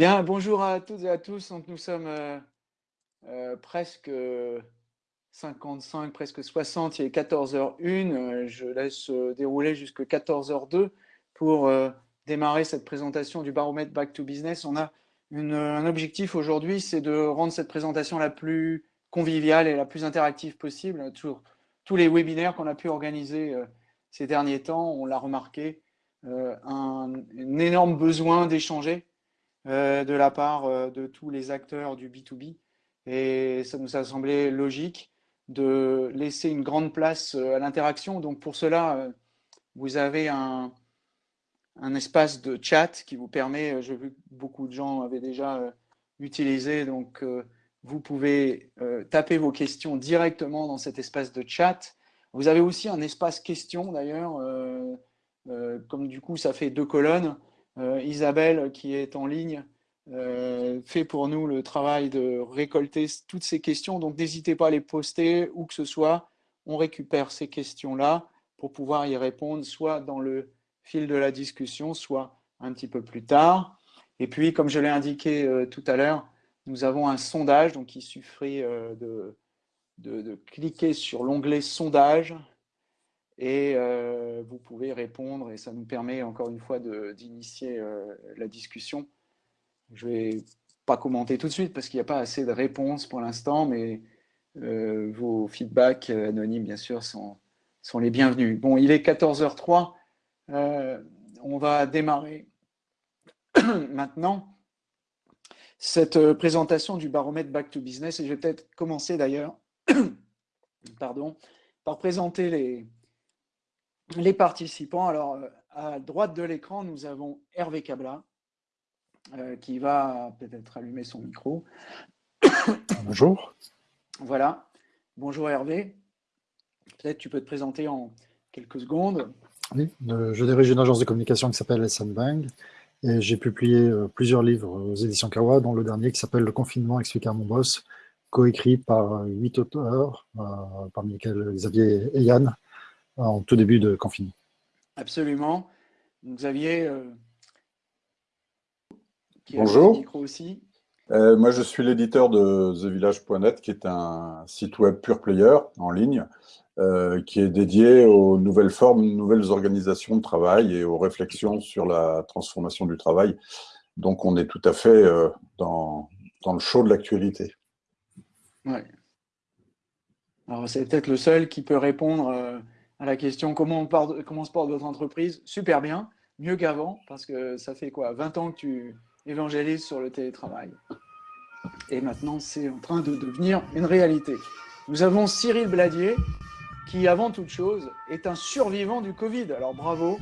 Bien, bonjour à toutes et à tous. Donc, nous sommes euh, euh, presque 55, presque 60, il est 14h01. Euh, je laisse dérouler jusqu'à 14h02 pour démarrer cette présentation du baromètre Back to Business. On a un objectif aujourd'hui, c'est de rendre cette présentation la plus conviviale et la plus interactive possible. tous les webinaires qu'on a pu organiser ces derniers temps, on l'a remarqué, un énorme besoin d'échanger de la part euh, de tous les acteurs du B2B. Et ça nous a semblé logique de laisser une grande place euh, à l'interaction. Donc pour cela, vous avez un, espace de chat qui vous permet, j'ai vu que beaucoup de gens avaient déjà utilisé, donc vous pouvez taper vos questions directement dans cet espace de chat. Vous avez aussi un espace questions d'ailleurs, comme du coup ça fait deux colonnes, euh, Isabelle, qui est en ligne, euh, fait pour nous le travail de récolter toutes ces questions. Donc, n'hésitez pas à les poster où que ce soit. On récupère ces questions-là pour pouvoir y répondre, soit dans le fil de la discussion, soit un petit peu plus tard. Et puis, comme je l'ai indiqué euh, tout à l'heure, nous avons un sondage, donc il suffit de, de, cliquer sur l'onglet sondage et euh, vous pouvez répondre et ça nous permet encore une fois d'initier euh, la discussion. Je ne vais pas commenter tout de suite parce qu'il n'y a pas assez de réponses pour l'instant, mais euh, vos feedbacks anonymes, bien sûr, sont, sont, les bienvenus. Bon, il est 14h03, on va démarrer maintenant cette présentation du baromètre Back to Business et je vais peut-être commencer d'ailleurs par présenter les, les participants. Alors, euh, à droite de l'écran, nous avons Hervé Cabla, euh, qui va peut-être allumer son micro. Bonjour. Voilà. Bonjour Hervé. Peut-être tu peux te présenter en quelques secondes. Oui, je dirige une agence de communication qui s'appelle SM Bang et j'ai publié euh, plusieurs livres aux éditions Kawa, dont le dernier qui s'appelle Le confinement expliqué à mon boss, coécrit par huit auteurs, parmi lesquels Xavier et Yann, en tout début de confinement. Absolument. Xavier, euh, qui Bonjour. micro aussi. Euh, moi, je suis l'éditeur de TheVillage.net, qui est un site web pure player en ligne, euh, qui est dédié aux nouvelles formes, nouvelles organisations de travail et aux réflexions sur la transformation du travail. Donc, on est tout à fait dans, dans, le chaud de l'actualité. Ouais. Alors, c'est peut-être le seul qui peut répondre à la question comment, on comment se porte votre entreprise Super bien, mieux qu'avant, parce que ça fait quoi 20 ans que tu évangélises sur le télétravail. Et maintenant, c'est en train de devenir une réalité. Nous avons Cyril Bladier, qui, avant toute chose, est un survivant du Covid. Alors bravo.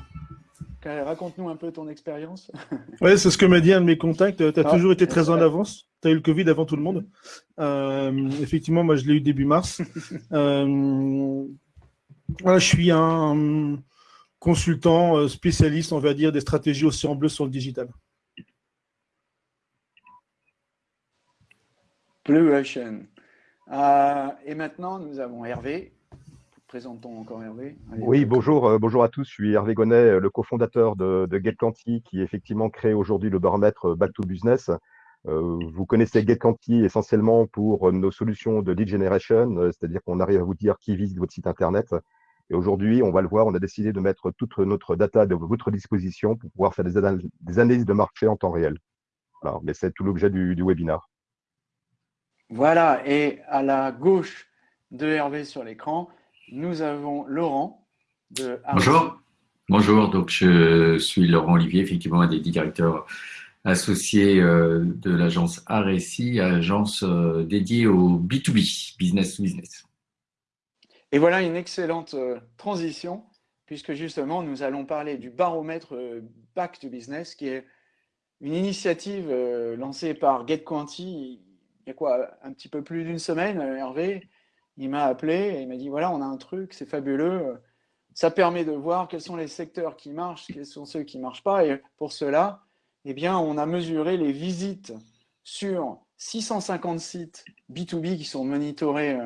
Raconte-nous un peu ton expérience. Oui, c'est ce que m'a dit un de mes contacts. Tu as ah, toujours été très en avance. Tu as eu le Covid avant tout le monde. Euh, effectivement, moi, je l'ai eu début mars. Euh, je suis un consultant euh, spécialiste, on va dire, des stratégies en bleu sur le digital. Blue Ocean. Euh, et maintenant, nous avons Hervé. Présentons encore Hervé. oui, bonjour, euh, bonjour à tous. Je suis Hervé Gonnet, le cofondateur de, de qui effectivement crée aujourd'hui le baromètre Back to Business. vous connaissez GetQuanti essentiellement pour nos solutions de lead generation, c'est-à-dire qu'on arrive à vous dire qui visite votre site internet, et aujourd'hui, on va le voir, on a décidé de mettre toute notre data à votre disposition pour pouvoir faire des, analyses de marché en temps réel. mais c'est tout l'objet du, du, webinaire. Voilà, et à la gauche de Hervé sur l'écran, nous avons Laurent de Bonjour. Bonjour, donc je suis Laurent Olivier, effectivement un des directeurs associés euh, de l'agence RSI, agence euh, dédiée au B2B, business to business. Et voilà une excellente euh, transition, puisque justement, nous allons parler du baromètre euh, Back to Business, qui est une initiative euh, lancée par GetQuanti il y a quoi, un petit peu plus d'une semaine, Hervé, il m'a appelé et il m'a dit, voilà, on a un truc, c'est fabuleux, ça permet de voir quels sont les secteurs qui marchent, quels sont ceux qui ne marchent pas, et pour cela, eh bien, on a mesuré les visites sur 650 sites B2B qui sont monitorés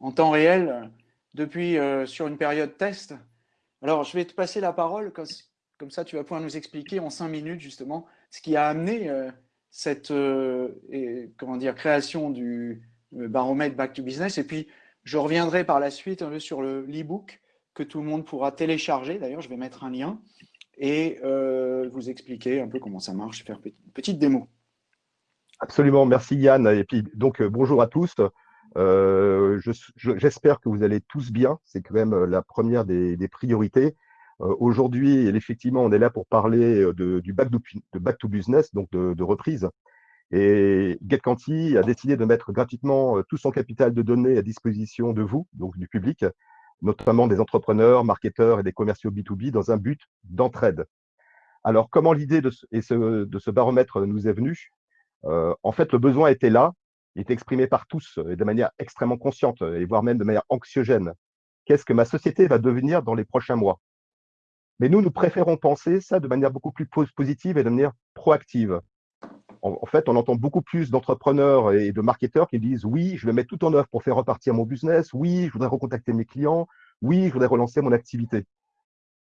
en temps réel depuis euh, sur une période test. Alors, je vais te passer la parole, comme, ça tu vas pouvoir nous expliquer en cinq minutes justement ce qui a amené euh, cette comment dire, création du baromètre Back to Business. Et puis, je reviendrai par la suite un peu sur l'e-book que tout le monde pourra télécharger. D'ailleurs, je vais mettre un lien et vous expliquer un peu comment ça marche, faire une petite démo. Absolument, merci Yann. Et puis, donc, bonjour à tous. Euh, J'espère que vous allez tous bien. C'est quand même la première des, priorités. Euh, Aujourd'hui, effectivement, on est là pour parler de, du back to, business, donc de, reprise. Et GetCanti a décidé de mettre gratuitement euh, tout son capital de données à disposition de vous, donc du public, notamment des entrepreneurs, marketeurs et des commerciaux B2B dans un but d'entraide. Alors, comment l'idée de, ce, baromètre nous est venue? Euh, En fait, le besoin était là, il était exprimé par tous et de manière extrêmement consciente, et voire même de manière anxiogène. Qu'est-ce que ma société va devenir dans les prochains mois? Mais nous, nous préférons penser ça de manière beaucoup plus positive et de manière proactive en, fait, on entend beaucoup plus d'entrepreneurs et de marketeurs qui disent oui, je vais mettre tout en œuvre pour faire repartir mon business, oui, je voudrais recontacter mes clients, oui, je voudrais relancer mon activité.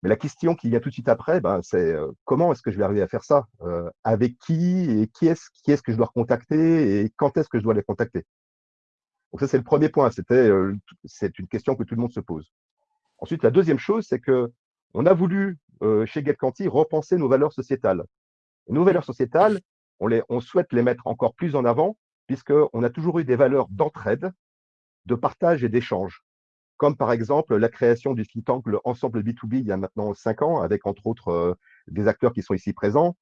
Mais la question qui vient tout de suite après, ben, c'est euh, comment est-ce que je vais arriver à faire ça? Euh, Avec qui Et qui est-ce qui est que je dois recontacter Et quand est-ce que je dois les contacter? Donc ça, c'est le premier point. C'était, euh, c'est une question que tout le monde se pose. Ensuite, la deuxième chose, c'est que on a voulu, chez GetCanti, repenser nos valeurs sociétales. nos valeurs sociétales, on, souhaite les mettre encore plus en avant, puisqu'on a toujours eu des valeurs d'entraide, de partage et d'échange, comme par exemple la création du think tank Ensemble B2B il y a maintenant cinq ans, avec entre autres euh, des acteurs qui sont ici présents.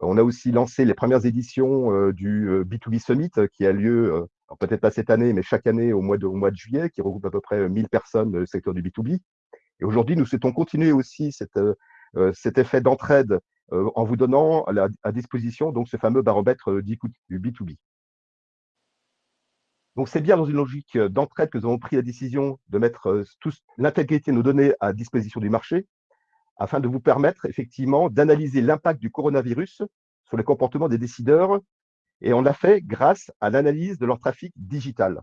On a aussi lancé les premières éditions euh, du B2B euh, Summit qui a lieu, peut-être pas cette année, mais chaque année au mois de, juillet, qui regroupe à peu près 1000 personnes du secteur du B2B. Et aujourd'hui, nous souhaitons continuer aussi cet effet d'entraide en vous donnant à, disposition donc ce fameux baromètre du B2B. Donc c'est bien dans une logique euh, d'entraide que nous avons pris la décision de mettre l'intégrité de nos données à disposition du marché afin de vous permettre effectivement d'analyser l'impact du coronavirus sur les comportements des décideurs. Et on l'a fait grâce à l'analyse de leur trafic digital.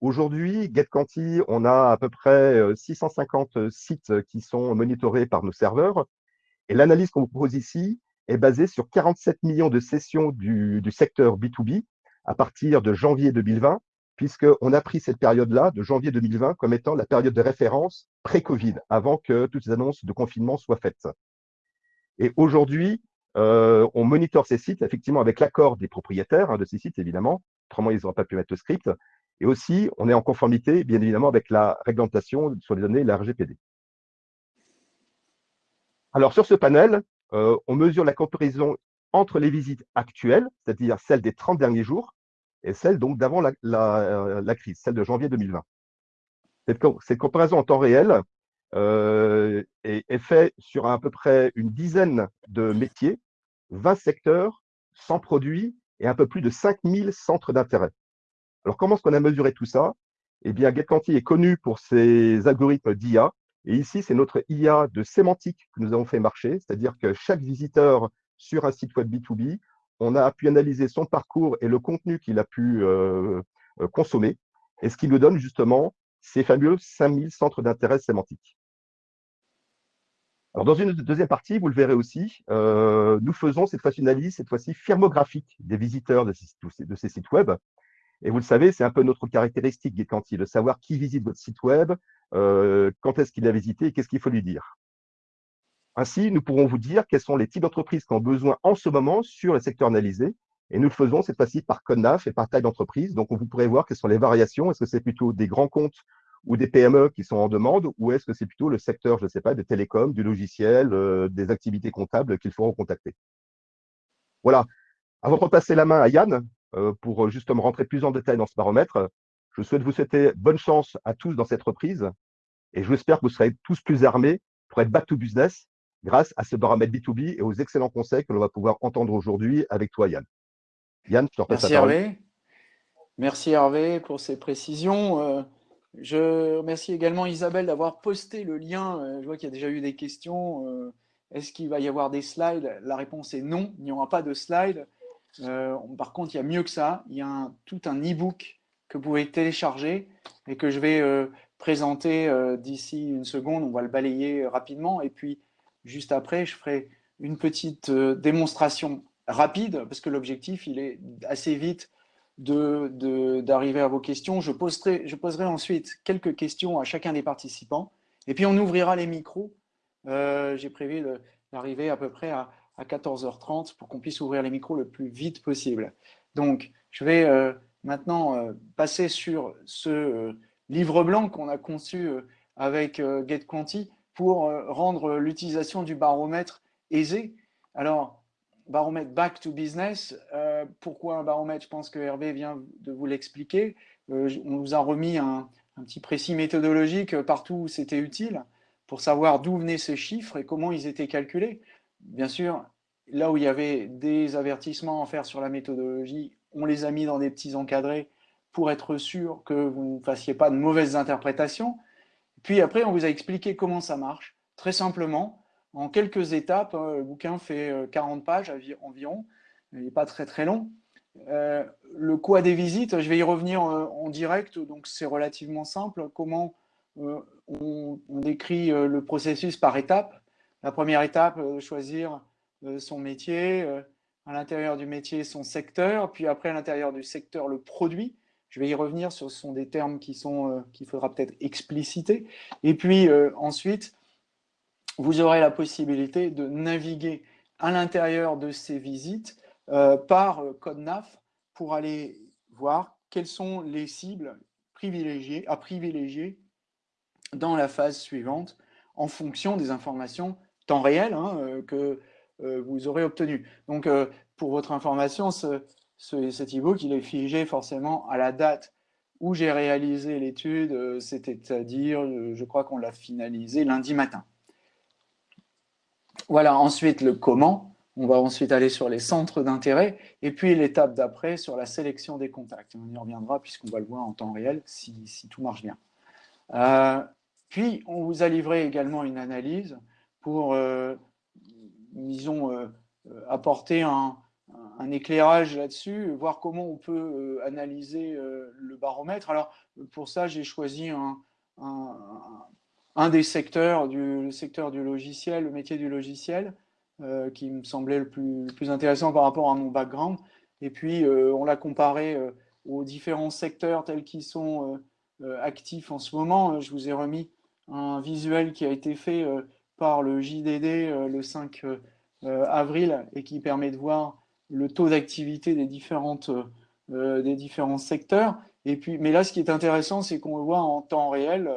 Aujourd'hui, GetCanti, on a à peu près 650 sites qui sont monitorés par nos serveurs. Et l'analyse qu'on vous propose ici est basée sur 47 millions de sessions du, secteur B2B à partir de janvier 2020, puisqu'on a pris cette période-là, de janvier 2020, comme étant la période de référence pré-Covid, avant que toutes les annonces de confinement soient faites. Et aujourd'hui, euh, on monitore ces sites, effectivement, avec l'accord des propriétaires hein, de ces sites, évidemment. Autrement, ils n'auraient pas pu mettre le script. Et aussi, on est en conformité, bien évidemment, avec la réglementation sur les données, la RGPD. Alors, sur ce panel, euh, on mesure la comparaison entre les visites actuelles, c'est-à-dire celles des 30 derniers jours, et celles donc d'avant la, euh, crise, celle de janvier 2020. Cette, comparaison en temps réel euh, est, est faite sur à peu près une dizaine de métiers, 20 secteurs, 100 produits et un peu plus de 5000 centres d'intérêt. Alors, comment est-ce qu'on a mesuré tout ça? Eh bien, GetCanti est connu pour ses algorithmes d'IA et ici, c'est notre IA de sémantique que nous avons fait marcher, c'est-à-dire que chaque visiteur sur un site web B2B, on a pu analyser son parcours et le contenu qu'il a pu euh, euh, consommer, et ce qui nous donne justement ces fameux 5000 centres d'intérêt sémantiques. Alors, dans une deuxième partie, vous le verrez aussi, euh, nous faisons cette fois une analyse, cette fois-ci firmographique des visiteurs de ces, sites web, et vous le savez, c'est un peu notre caractéristique GetCanti, de savoir qui visite votre site web, quand est-ce qu'il a visité et qu'est-ce qu'il faut lui dire. Ainsi, nous pourrons vous dire quels sont les types d'entreprises qui ont besoin en ce moment sur les secteurs analysés. Et nous le faisons cette fois-ci par code NAF et par taille d'entreprise. Donc, vous pourrez voir quelles sont les variations. Est-ce que c'est plutôt des grands comptes ou des PME qui sont en demande ou est-ce que c'est plutôt le secteur, je ne sais pas, des télécoms, du logiciel, euh, des activités comptables qu'il faut recontacter? Voilà. Avant de repasser la main à Yann, euh, pour euh, justement rentrer plus en détail dans ce baromètre. Je souhaite vous souhaiter bonne chance à tous dans cette reprise et j'espère que vous serez tous plus armés pour être back to business grâce à ce baromètre B2B et aux excellents conseils que l'on va pouvoir entendre aujourd'hui avec toi, Yann. Yann, je te repasse Merci Hervé. Merci Hervé pour ces précisions. Euh, je remercie également Isabelle d'avoir posté le lien. Je vois qu'il y a déjà eu des questions. Est-ce qu'il va y avoir des slides? La réponse est non, il n'y aura pas de slides. Euh, par contre, il y a mieux que ça. Il y a tout un e-book que vous pouvez télécharger et que je vais euh, présenter euh, d'ici une seconde. On va le balayer rapidement. Et puis, juste après, je ferai une petite démonstration rapide, parce que l'objectif, il est assez vite d'arriver à vos questions. Je poserai, je poserai ensuite quelques questions à chacun des participants, et puis on ouvrira les micros. Euh, j'ai prévu d'arriver à peu près à, 14h30 pour qu'on puisse ouvrir les micros le plus vite possible. Donc, je vais euh, maintenant euh, passer sur ce livre blanc qu'on a conçu avec GetQuanti pour rendre l'utilisation du baromètre aisée. Alors, baromètre back to business. Euh, pourquoi un baromètre? Je pense que Hervé vient de vous l'expliquer. Euh, on vous a remis un, petit précis méthodologique partout où c'était utile pour savoir d'où venaient ces chiffres et comment ils étaient calculés. Bien sûr, là où il y avait des avertissements à faire sur la méthodologie, on les a mis dans des petits encadrés pour être sûr que vous ne fassiez pas de mauvaises interprétations. Puis après, on vous a expliqué comment ça marche, très simplement, en quelques étapes. Hein, le bouquin fait 40 euh, pages environ, il n'est pas très très long. Euh, le quoi des visites, je vais y revenir euh, en direct, donc c'est relativement simple. Comment on, décrit le processus par étapes. La première étape, choisir son métier, à l'intérieur du métier son secteur, puis après à l'intérieur du secteur le produit. Je vais y revenir, ce sont des termes qui sont qu'il faudra peut-être expliciter. Et puis ensuite, vous aurez la possibilité de naviguer à l'intérieur de ces visites euh, par euh, code NAF pour aller voir quelles sont les cibles privilégiées, à privilégier dans la phase suivante en fonction des informations temps réel hein, euh, que vous aurez obtenues. Donc, pour votre information, ce, cet e-book, il est figé forcément à la date où j'ai réalisé l'étude, c'est-à-dire, je crois qu'on l'a finalisé lundi matin. Voilà, ensuite le comment. On va ensuite aller sur les centres d'intérêt. Et puis l'étape d'après sur la sélection des contacts. On y reviendra puisqu'on va le voir en temps réel si, tout marche bien. Euh, puis, on vous a livré également une analyse pour, euh, disons, euh, apporter un, éclairage là-dessus, voir comment on peut analyser le baromètre. Alors, pour ça, j'ai choisi un, un des secteurs du secteur du logiciel, le métier du logiciel, euh, qui me semblait le plus, intéressant par rapport à mon background. Et puis, euh, on l'a comparé euh, aux différents secteurs tels qu'ils sont actifs en ce moment. Je vous ai remis un visuel qui a été fait par le JDD le 5 avril et qui permet de voir le taux d'activité des, différentes, des différents secteurs. Et puis, mais là, ce qui est intéressant, c'est qu'on voit en temps réel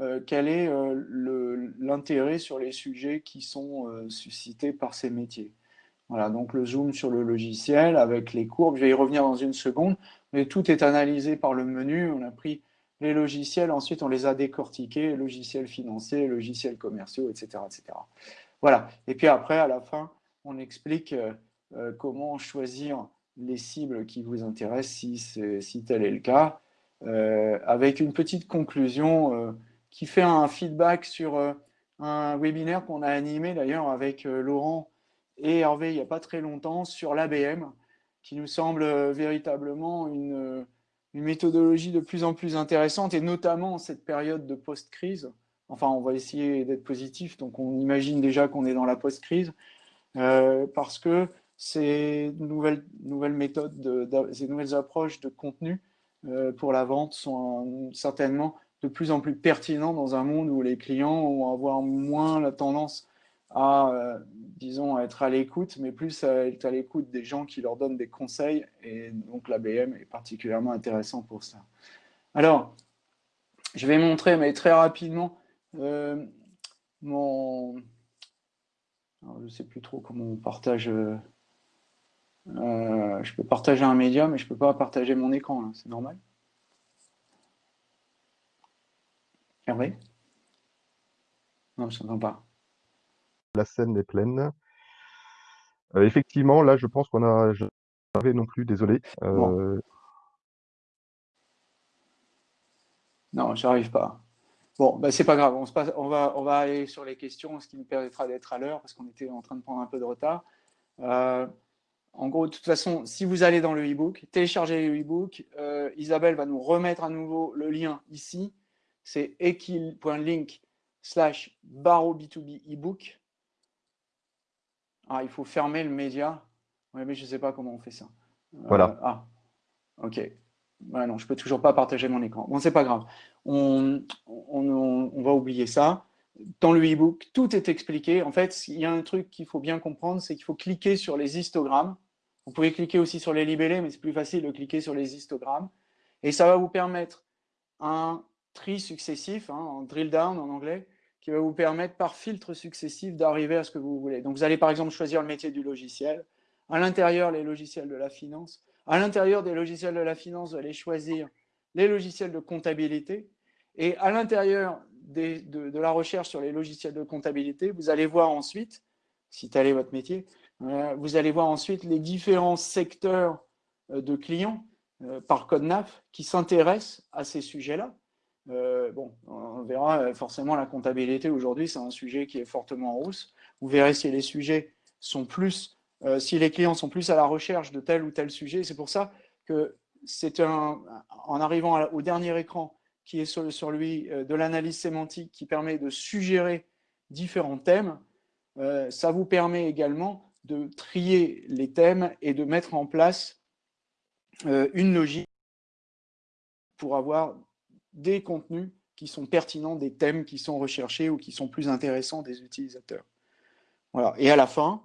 euh, quel est euh, l'intérêt sur les sujets qui sont euh, suscités par ces métiers. Voilà, donc le zoom sur le logiciel avec les courbes, je vais y revenir dans une seconde, mais tout est analysé par le menu, on a pris les logiciels, ensuite on les a décortiqués, logiciels financiers, logiciels commerciaux, etc. etc. Voilà, et puis après, à la fin, on explique comment choisir les cibles qui vous intéressent, si, si tel est le cas, avec une petite conclusion qui fait un feedback sur euh, un webinaire qu'on a animé d'ailleurs avec euh, Laurent et Hervé il n'y a pas très longtemps sur l'ABM, qui nous semble euh, véritablement une, méthodologie de plus en plus intéressante, et notamment en cette période de post-crise. Enfin, on va essayer d'être positif, donc on imagine déjà qu'on est dans la post-crise, parce que ces nouvelles, nouvelles méthodes, ces nouvelles approches de contenu pour la vente sont certainement de plus en plus pertinent dans un monde où les clients vont avoir moins la tendance à, euh, disons, être à l'écoute, mais plus à être à l'écoute des gens qui leur donnent des conseils. Et donc, l'ABM est particulièrement intéressant pour ça. Alors, je vais montrer, mais très rapidement, euh, mon... je ne sais plus trop comment on partage... Euh, je peux partager un média, mais je ne peux pas partager mon écran, c'est normal Hervé? Non, je n'entends pas. La scène est pleine. Euh, effectivement, là, je pense qu'on a. Je... non plus, désolé. Euh, non, j'arrive pas. Bon, ben, c'est pas grave. On, se passe... on, va, on va aller sur les questions, ce qui nous permettra d'être à l'heure parce qu'on était en train de prendre un peu de retard. Euh, en gros, de toute façon, si vous allez dans le e-book, téléchargez le e-book. Isabelle va nous remettre à nouveau le lien ici c'est equil.link slash barreau B2B ebook. Ah, il faut fermer le média. Oui, mais je ne sais pas comment on fait ça. Voilà. ah, ok. non, je ne peux toujours pas partager mon écran. Bon, c'est pas grave. On, on, va oublier ça. Dans le e-book, tout est expliqué. En fait, il y a un truc qu'il faut bien comprendre, c'est qu'il faut cliquer sur les histogrammes. Vous pouvez cliquer aussi sur les libellés, mais c'est plus facile de cliquer sur les histogrammes. Et ça va vous permettre un tri successif, hein, en drill down en anglais, qui va vous permettre par filtre successif d'arriver à ce que vous voulez. Donc vous allez par exemple choisir le métier du logiciel, à l'intérieur les logiciels de la finance, à l'intérieur des logiciels de la finance, vous allez choisir les logiciels de comptabilité, et à l'intérieur de, de, la recherche sur les logiciels de comptabilité, vous allez voir ensuite, si tel est votre métier, vous allez voir ensuite les différents secteurs euh, de clients euh, par code NAF qui s'intéressent à ces sujets-là. bon, on verra forcément la comptabilité aujourd'hui, c'est un sujet qui est fortement en hausse. Vous verrez si les sujets sont plus, si les clients sont plus à la recherche de tel ou tel sujet. C'est pour ça que c'est en arrivant au dernier écran, qui est sur, sur lui de l'analyse sémantique qui permet de suggérer différents thèmes, ça vous permet également de trier les thèmes et de mettre en place euh, une logique pour avoir des contenus qui sont pertinents, des thèmes qui sont recherchés ou qui sont plus intéressants des utilisateurs. Voilà. Et à la fin,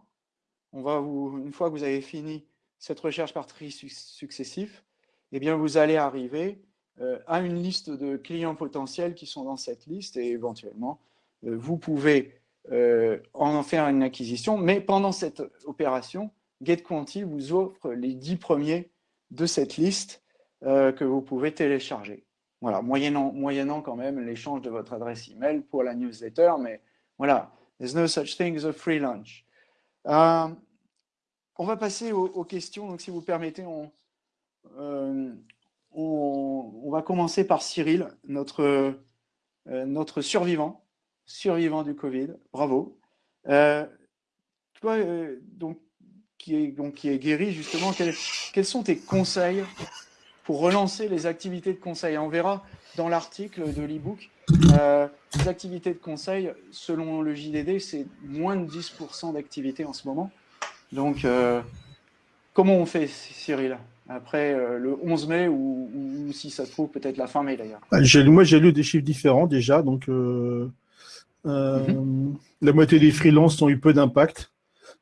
on va une fois que vous avez fini cette recherche par tri successif, eh bien vous allez arriver euh, à une liste de clients potentiels qui sont dans cette liste et éventuellement, euh, vous pouvez euh, en faire une acquisition. Mais pendant cette opération, GetQuanti vous offre les 10 premiers de cette liste euh, que vous pouvez télécharger. Voilà, moyennant, moyennant quand même l'échange de votre adresse email pour la newsletter, mais voilà, there's no such thing as a free lunch. Euh, on va passer aux, questions, donc si vous permettez, on, on, va commencer par Cyril, notre, notre survivant survivant du Covid, bravo. Euh, toi, euh, donc, qui est, donc, qui est guéri, justement, quels, sont tes conseils pour relancer les activités de conseil? On verra dans l'article de l'e-book, euh, les activités de conseil, selon le JDD, c'est moins de 10% d'activité en ce moment. Donc, comment on fait, Cyril après le 11 mai ou, si ça se trouve peut-être la fin mai d'ailleurs? Moi j'ai lu des chiffres différents déjà, donc la moitié des freelances ont eu peu d'impact.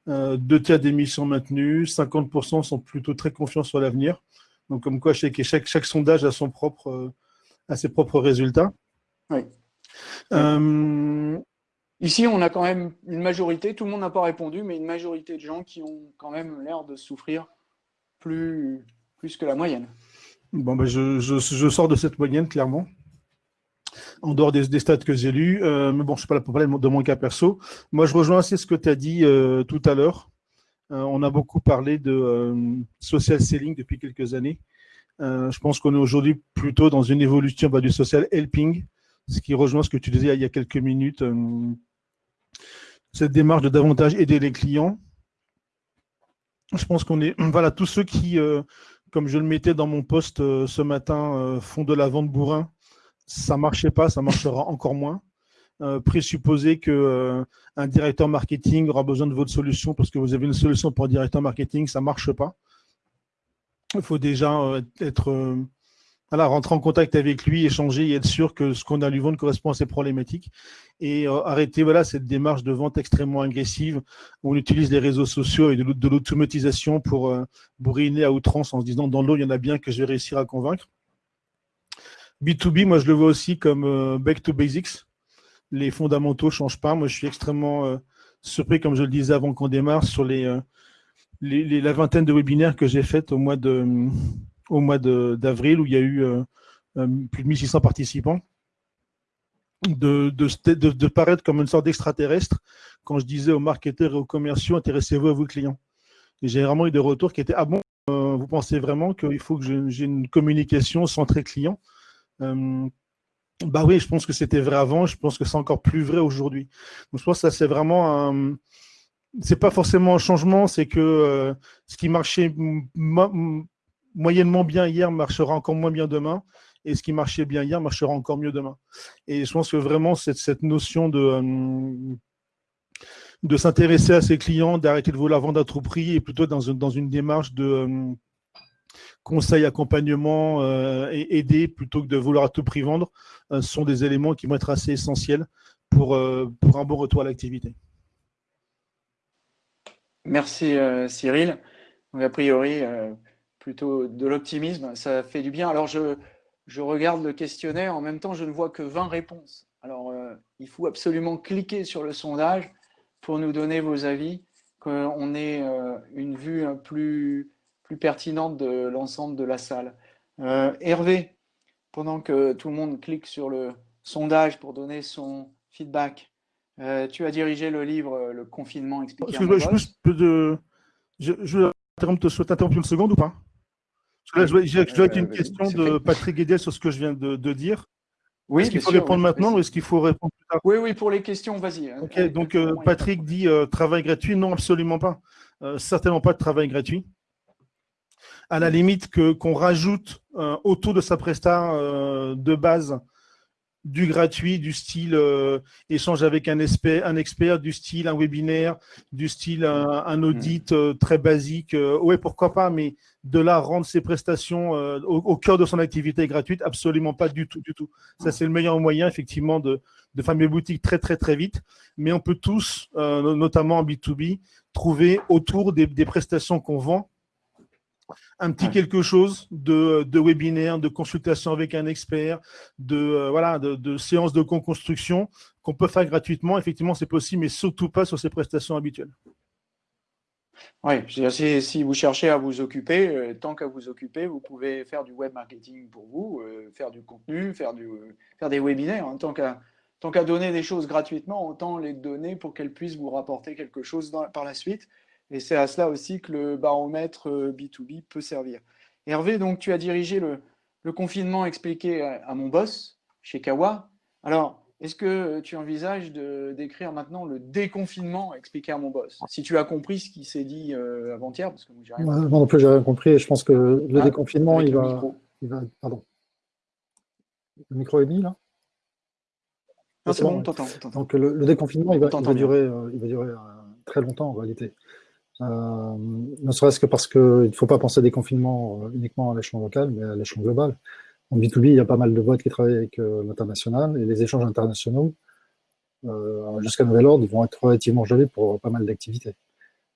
Euh, deux tiers des missions maintenues, 50% sont plutôt très confiants sur l'avenir. Donc, comme quoi, chaque, chaque, chaque sondage a, son propre, euh, a ses propres résultats. Oui. Ici, on a quand même une majorité, tout le monde n'a pas répondu, mais une majorité de gens qui ont quand même l'air de souffrir plus, plus que la moyenne. Bon, ben je, je, je, sors de cette moyenne, clairement en dehors des, stats que j'ai lus. Euh, mais bon, je ne pas là pour de mon cas perso. Moi, je rejoins assez ce que tu as dit euh, tout à l'heure. Euh, on a beaucoup parlé de social selling depuis quelques années. je pense qu'on est aujourd'hui plutôt dans une évolution bah, du social helping, ce qui rejoint ce que tu disais il y a quelques minutes. cette démarche de davantage aider les clients. Je pense qu'on est, voilà, tous ceux qui, comme je le mettais dans mon poste ce matin, font de la vente bourrin ça marchait pas, ça marchera encore moins. Euh, présupposer que euh, un directeur marketing aura besoin de votre solution parce que vous avez une solution pour un directeur marketing, ça marche pas. Il faut déjà euh, être euh, voilà, rentrer en contact avec lui, échanger et être sûr que ce qu'on a à lui vendre correspond à ses problématiques. Et arrêter voilà, cette démarche de vente extrêmement agressive où on utilise les réseaux sociaux et de l'automatisation pour bourriner à outrance en se disant dans l'eau, il y en a bien que je vais réussir à convaincre. B2B, moi, je le vois aussi comme euh, back to basics. Les fondamentaux ne changent pas. Moi, je suis extrêmement euh, surpris, comme je le disais avant qu'on démarre, sur euh, les, la vingtaine de webinaires que j'ai fait au mois de au mois d'avril, où il y a eu plus de 1600 participants, de, de, paraître comme une sorte d'extraterrestre quand je disais aux marketeurs et aux commerciaux, intéressez-vous à vos clients. Et j'ai vraiment eu des retours qui étaient, ah bon, vous pensez vraiment qu'il faut que j'ai une communication centrée client? euh, bah oui, je pense que c'était vrai avant, je pense que c'est encore plus vrai aujourd'hui. Donc je pense que ça c'est vraiment un... C'est pas forcément un changement, c'est que euh, ce qui marchait moyennement bien hier marchera encore moins bien demain, et ce qui marchait bien hier marchera encore mieux demain. Et je pense que vraiment cette, cette notion de, euh, de s'intéresser à ses clients, d'arrêter de vouloir vendre à tout prix et plutôt dans une, dans une démarche de euh, conseil, accompagnement euh, et aider plutôt que de vouloir à tout prix vendre euh, sont des éléments qui vont être assez essentiels pour, pour un bon retour à l'activité. Merci Cyril. a priori, plutôt de l'optimisme, ça fait du bien. Alors je, je regarde le questionnaire, en même temps je ne vois que 20 réponses. Alors il faut absolument cliquer sur le sondage pour nous donner vos avis, qu'on ait euh, une vue plus, plus pertinente de l'ensemble de la salle. Euh, Hervé, pendant que tout le monde clique sur le sondage pour donner son feedback, euh, tu as dirigé le livre Le confinement expliqué. Je, je, je, je vais t'interrompre une seconde ou pas? Que là, je dois être une question de Patrick Guédel sur ce que je viens de, de dire. Oui, est-ce qu'il faut répondre maintenant ou est-ce qu'il faut répondre plus tard? Oui, oui, pour les questions, vas-y. Hein. Ok, donc euh, Patrick dit euh, travail gratuit. Non, absolument pas. Euh, certainement pas de travail gratuit. À la limite que qu'on rajoute autour de sa presta de base du gratuit, du style échange avec un expert, un expert, du style un webinaire, du style un, audit très basique. ouais, pourquoi pas, mais de là rendre ses prestations euh, au, cœur de son activité gratuite, absolument pas du tout, du tout. Ça, c'est le meilleur moyen, effectivement, de, de fermer boutique très, très, très vite. Mais on peut tous, euh, notamment en B2B, trouver autour des, prestations qu'on vend un petit quelque chose de, de, webinaire, de consultation avec un expert, de, euh, voilà, de, de séances de co-construction qu'on peut faire gratuitement. Effectivement, c'est possible, mais surtout pas sur ces prestations habituelles. Oui, si, vous cherchez à vous occuper, euh, tant qu'à vous occuper, vous pouvez faire du web marketing pour vous, euh, faire du contenu, faire, du, faire des webinaires. Hein. tant qu'à donner des choses gratuitement, autant les donner pour qu'elles puissent vous rapporter quelque chose par la suite. Et c'est à cela aussi que le baromètre B2B euh, peut servir. Hervé, donc tu as dirigé le, confinement expliqué à, à, mon boss chez Kawa. Alors, est-ce que tu envisages d'écrire maintenant le déconfinement expliqué à mon boss? Si tu as compris ce qui s'est dit euh, avant-hier, parce que moi, j'ai rien compris. non plus, j'ai rien compris. je pense que le ah, déconfinement, il va, il va, Pardon. Le micro est mis, là? Non, c'est bon, t'entends. Donc, le, déconfinement, il va, durer, euh, il va durer euh, très longtemps, en réalité. Ne serait-ce que parce qu'il ne faut pas penser déconfinement uniquement à l'échelon local, mais à l'échelon global. En B2B, il y a pas mal de boîtes qui travaillent avec euh, l'international et les échanges internationaux, euh, jusqu'à nouvel ordre, vont être relativement gelés pour pas mal d'activités.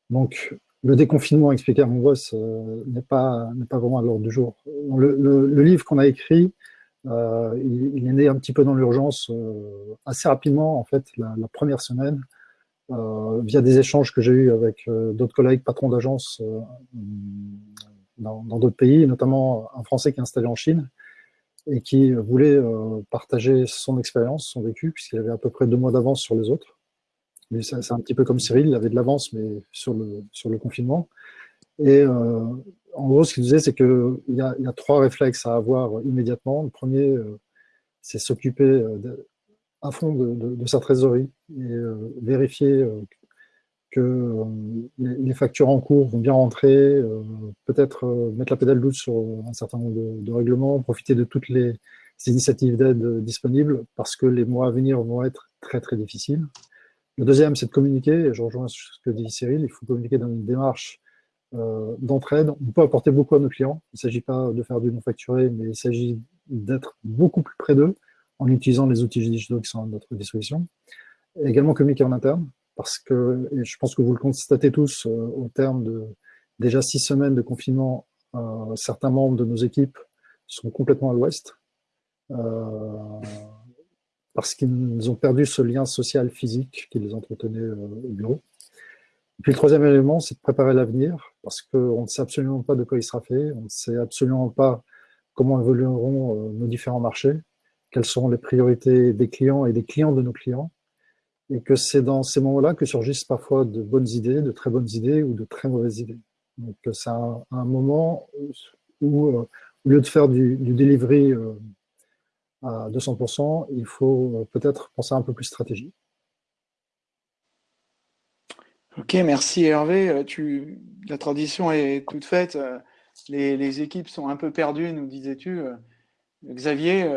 Donc, le déconfinement expliqué à mon boss euh, n'est pas, pas vraiment à l'ordre du jour. Le, livre qu'on a écrit, il, est né un petit peu dans l'urgence assez rapidement, en fait, la, première semaine, via des échanges que j'ai eus avec d'autres collègues patrons d'agence dans d'autres pays, notamment un Français qui est installé en Chine, et qui voulait euh, partager son expérience, son vécu, puisqu'il avait à peu près deux mois d'avance sur les autres. C'est un petit peu comme Cyril, il avait de l'avance, mais sur le, confinement. Et euh, en gros, ce qu'il disait, c'est qu'il y, y a trois réflexes à avoir immédiatement. Le premier, euh, c'est s'occuper à fond de, sa trésorerie et vérifier que euh, les factures en cours vont bien rentrer, euh, peut-être euh, mettre la pédale douce sur un certain nombre de, règlements, profiter de toutes les initiatives d'aide disponibles parce que les mois à venir vont être très très difficiles. Le deuxième, c'est de communiquer, et je rejoins ce que dit Cyril, il faut communiquer dans une démarche d'entraide. On peut apporter beaucoup à nos clients, il ne s'agit pas de faire du non-facturé, mais il s'agit d'être beaucoup plus près d'eux en utilisant les outils digitaux qui sont à notre disposition. Et également communiquer en interne, parce que, je pense que vous le constatez tous, euh, au terme de déjà six semaines de confinement, euh, certains membres de nos équipes sont complètement à l'ouest, euh, parce qu'ils ont perdu ce lien social physique qui les entretenait au bureau. Et puis le troisième élément, c'est de préparer l'avenir, parce qu'on ne sait absolument pas de quoi il sera fait, on ne sait absolument pas comment évolueront nos différents marchés, quelles seront les priorités des clients et des clients de nos clients, et que c'est dans ces moments-là que surgissent parfois de bonnes idées, de très bonnes idées ou de très mauvaises idées. Donc c'est un, moment où, euh, au lieu de faire du, du delivery euh, à 200%, il faut euh, peut-être penser un peu plus stratégie. Ok, merci Hervé. La tradition est toute faite. Les, équipes sont un peu perdues, nous disais-tu. Xavier,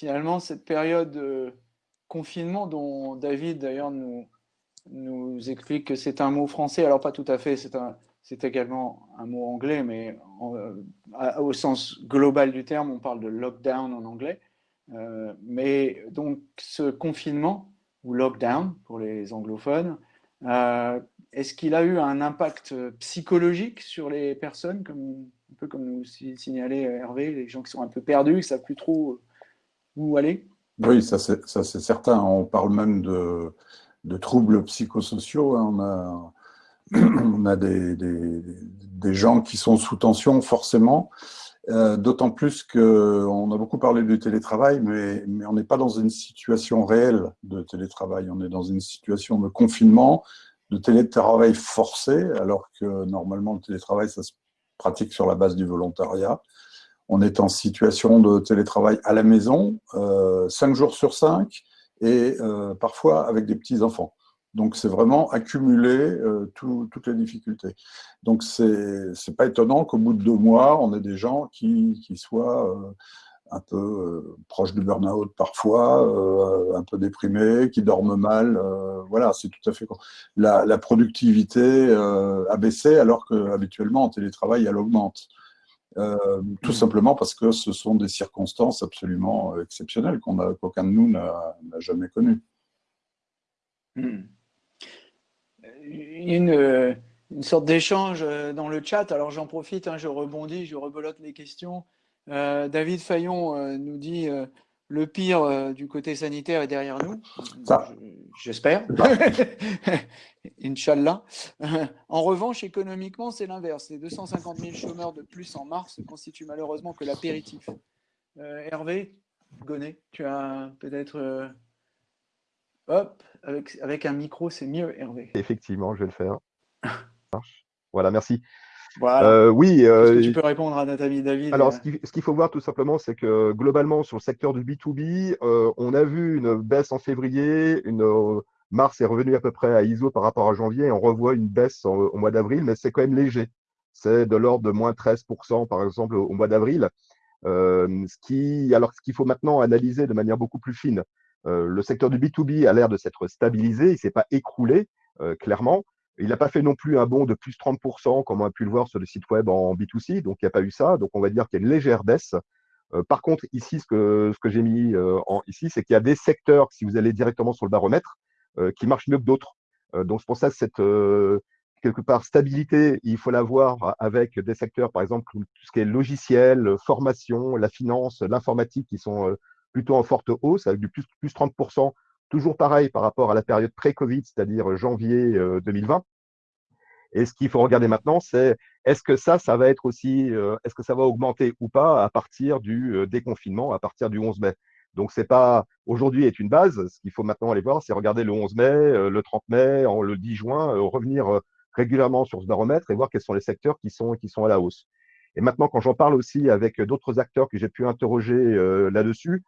finalement, cette période confinement dont David d'ailleurs nous, nous explique que c'est un mot français, alors pas tout à fait, c'est également un mot anglais, mais au sens global du terme, on parle de lockdown en anglais. mais donc ce confinement, ou lockdown pour les anglophones, est-ce qu'il a eu un impact psychologique sur les personnes, comme, un peu comme nous signalait Hervé, les gens qui sont un peu perdus, qui ne savent plus trop où aller? Oui, ça c'est certain. On parle même de, troubles psychosociaux. Hein. On a, des, gens qui sont sous tension, forcément. Euh, D'autant plus qu'on a beaucoup parlé du télétravail, mais, mais on n'est pas dans une situation réelle de télétravail. On est dans une situation de confinement, de télétravail forcé, alors que normalement le télétravail, ça se pratique sur la base du volontariat. On est en situation de télétravail à la maison, euh, 5 jours sur 5, et euh, parfois avec des petits-enfants. Donc, c'est vraiment accumuler euh, toutes les difficultés. Donc, c'est n'est pas étonnant qu'au bout de deux mois, on ait des gens qui, qui soient euh, un peu proches du burn-out parfois, un peu déprimés, qui dorment mal. Voilà, c'est tout à fait... La, la productivité a baissé alors qu'habituellement, en télétravail, elle augmente. Euh, tout mmh. simplement parce que ce sont des circonstances absolument euh, exceptionnelles qu'aucun de nous n'a jamais connues. Y a une, une sorte d'échange euh, dans le chat, alors j'en profite, hein, je rebondis, je rebolote les questions. David Fayon nous dit le pire euh, du côté sanitaire est derrière nous. J'espère. Inch'Allah. en revanche, économiquement, c'est l'inverse. Les 250 000 chômeurs de plus en mars ne constituent malheureusement que l'apéritif. Euh, Hervé, Gonnet, tu as peut-être... Euh, hop, avec, avec un micro, c'est mieux, Hervé. Effectivement, je vais le faire. voilà, merci. Euh, oui. Euh, tu peux répondre à Nathalie David Alors, euh ce qu'il faut voir tout simplement, c'est que globalement, sur le secteur du B2B, on a vu une baisse en février, une, mars est revenu à peu près à ISO par rapport à janvier, et on revoit une baisse au mois d'avril, mais c'est quand même léger. C'est de l'ordre de moins 13%, par exemple, au, mois d'avril. ce qui, alors, ce qu'il faut maintenant analyser de manière beaucoup plus fine, le secteur du B2B a l'air de s'être stabilisé, il ne s'est pas écroulé, clairement. Il n'a pas fait non plus un bond de plus 30%, comme on a pu le voir sur le site web en B2C, donc il n'y a pas eu ça. Donc on va dire qu'il y a une légère baisse. Euh, par contre, ici, ce que, j'ai mis euh, en, ici, c'est qu'il y a des secteurs, si vous allez directement sur le baromètre, euh, qui marchent mieux que d'autres. donc c'est pour ça cette quelque part stabilité, il faut l'avoir avec des secteurs, par exemple, tout ce qui est logiciel, formation, la finance, l'informatique, qui sont plutôt en forte hausse, avec du plus, plus 30% Toujours pareil par rapport à la période pré-Covid, c'est-à-dire janvier 2020. Euh, Et ce qu'il faut regarder maintenant, c'est est-ce que ça, ça va être aussi, euh, est-ce que ça va augmenter ou pas à partir du euh, déconfinement, à partir du 11 mai? Donc c'est pas aujourd'hui est une base. Ce qu'il faut maintenant aller voir, c'est regarder le 11 mai, le 30 mai, le 10 juin, revenir régulièrement sur ce baromètre et voir quels sont les secteurs qui sont qui sont à la hausse. Et maintenant, quand j'en parle aussi avec d'autres acteurs que j'ai pu interroger là-dessus,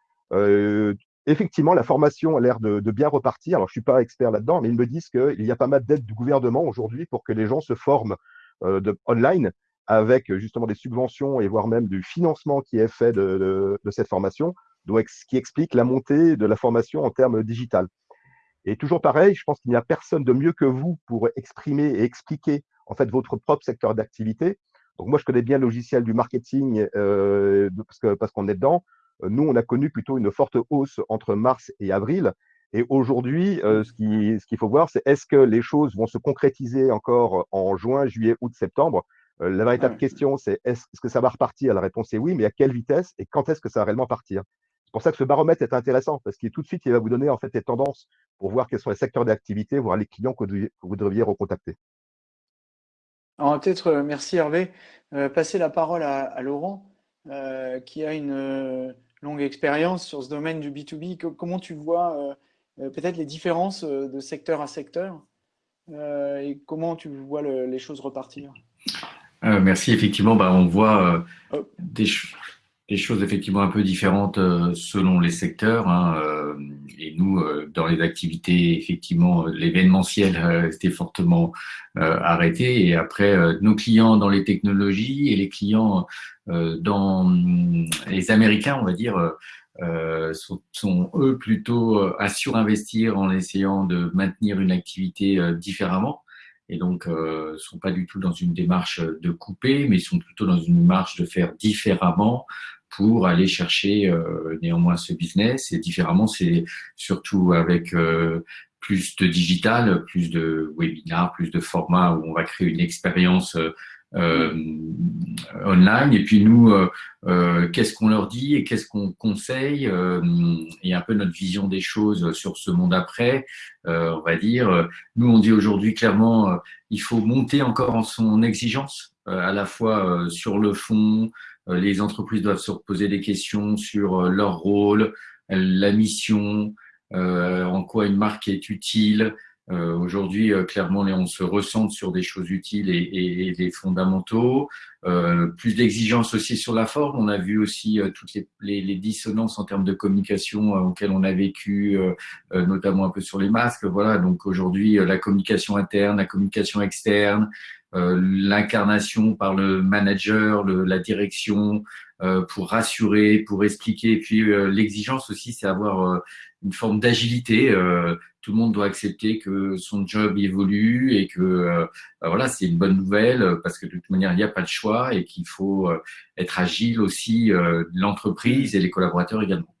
effectivement, la formation a l'air de, bien repartir. Alors, je suis pas expert là-dedans, mais ils me disent qu'il y a pas mal d'aides du gouvernement aujourd'hui pour que les gens se forment euh, de, online avec justement des subventions et voire même du financement qui est fait de, cette formation, donc ce qui explique la montée de la formation en termes digital. Et toujours pareil, je pense qu'il n'y a personne de mieux que vous pour exprimer et expliquer en fait votre propre secteur d'activité. Donc moi, je connais bien le logiciel du marketing euh, parce qu'on est dedans. Euh, nous, on a connu plutôt une forte hausse entre mars et avril. Et aujourd'hui, euh, ce qu'il ce faut voir, c'est est-ce que les choses vont se concrétiser encore en juin, juillet, août, septembre? Euh, La véritable question, c'est est-ce que ça va repartir? La réponse est oui, mais à quelle vitesse et quand est-ce que ça va réellement partir? C'est pour ça que ce baromètre est intéressant, parce qu'il tout de suite, il va vous donner en fait les tendances pour voir quels sont les secteurs d'activité, voir les clients que vous devriez recontacter. Alors peut-être, merci Hervé, passer la parole à Laurent. Euh, qui a une euh, longue expérience sur ce domaine du B2B. comment tu vois euh, peut-être les différences de secteur à secteur et comment tu vois les choses repartir? Merci. Effectivement, bah, on voit des, des choses effectivement un peu différentes euh, selon les secteurs. Hein, euh, et nous, euh, dans les activités, effectivement, l'événementiel était fortement arrêté. Et après, nos clients dans les technologies et les clients dans les Américains, on va dire, sont, eux plutôt à surinvestir en essayant de maintenir une activité différemment et donc ne sont pas du tout dans une démarche de couper, mais sont plutôt dans une démarche de faire différemment pour aller chercher euh, néanmoins ce business. Et différemment, c'est surtout avec euh, plus de digital, plus de webinars, plus de formats où on va créer une expérience euh, online. Et puis nous, qu'est-ce qu'on leur dit et qu'est-ce qu'on conseille et un peu notre vision des choses sur ce monde après. on va dire, nous on dit aujourd'hui clairement, il faut monter encore en son exigence, à la fois sur le fond, euh, les entreprises doivent se reposer des questions sur euh, leur rôle, la mission, euh, en quoi une marque est utile. Aujourd'hui, clairement, on se ressent sur des choses utiles et, des fondamentaux. plus d'exigences aussi sur la forme. On a vu aussi toutes les, dissonances en termes de communication auxquelles on a vécu, notamment un peu sur les masques. Voilà. Donc aujourd'hui, la communication interne, la communication externe, euh, l'incarnation par le manager, la direction, euh, pour rassurer, pour expliquer. Et puis euh, l'exigence aussi, c'est avoir une forme d'agilité. tout le monde doit accepter que son job évolue et que bah voilà, c'est une bonne nouvelle parce que de toute manière, il n'y a pas de choix et qu'il faut être agile aussi, l'entreprise et les collaborateurs également.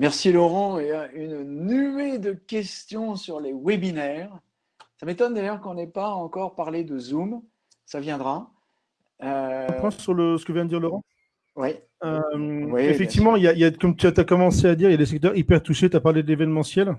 Merci Laurent. Il y a une nuée de questions sur les webinaires. Ça m'étonne d'ailleurs qu'on n'ait pas encore parlé de Zoom. Ça viendra. Euh... sur le, ce que vient de dire Laurent oui. Euh, effectivement, il y, a, comme tu as commencé à dire, il y a des secteurs hyper touchés. Tu as parlé de l'événementiel.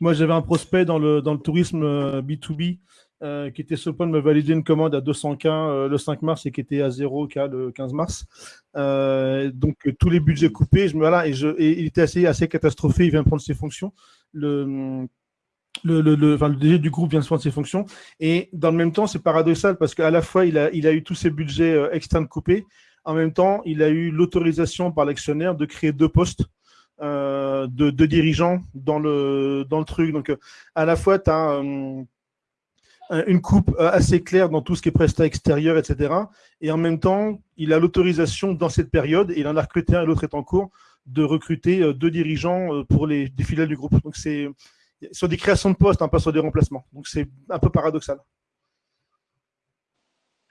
Moi, j'avais un prospect dans le, dans le tourisme B2B euh, euh, qui était sur le point de me valider une commande à 200K le 5 mars et qui était à 0K le 15 mars. donc, tous les budgets coupés. Je me, voilà, et, je, et il était assez, assez catastrophé. Il vient de prendre ses fonctions. Le, le, le, enfin, le DG du groupe vient de prendre ses fonctions. Et dans le même temps, c'est paradoxal parce qu'à la fois, il a, il a eu tous ses budgets euh, externes coupés. En même temps, il a eu l'autorisation par l'actionnaire de créer deux postes euh, de, de, dirigeants dans le, dans le truc. Donc, à la fois, tu as euh, une coupe euh, assez claire dans tout ce qui est prestat extérieur, etc. Et en même temps, il a l'autorisation dans cette période, et il en a recruté un et l'autre est en cours, de recruter deux dirigeants pour les, les filiales du groupe. Donc, c'est sur des créations de postes, hein, pas sur des remplacements. Donc c'est un peu paradoxal.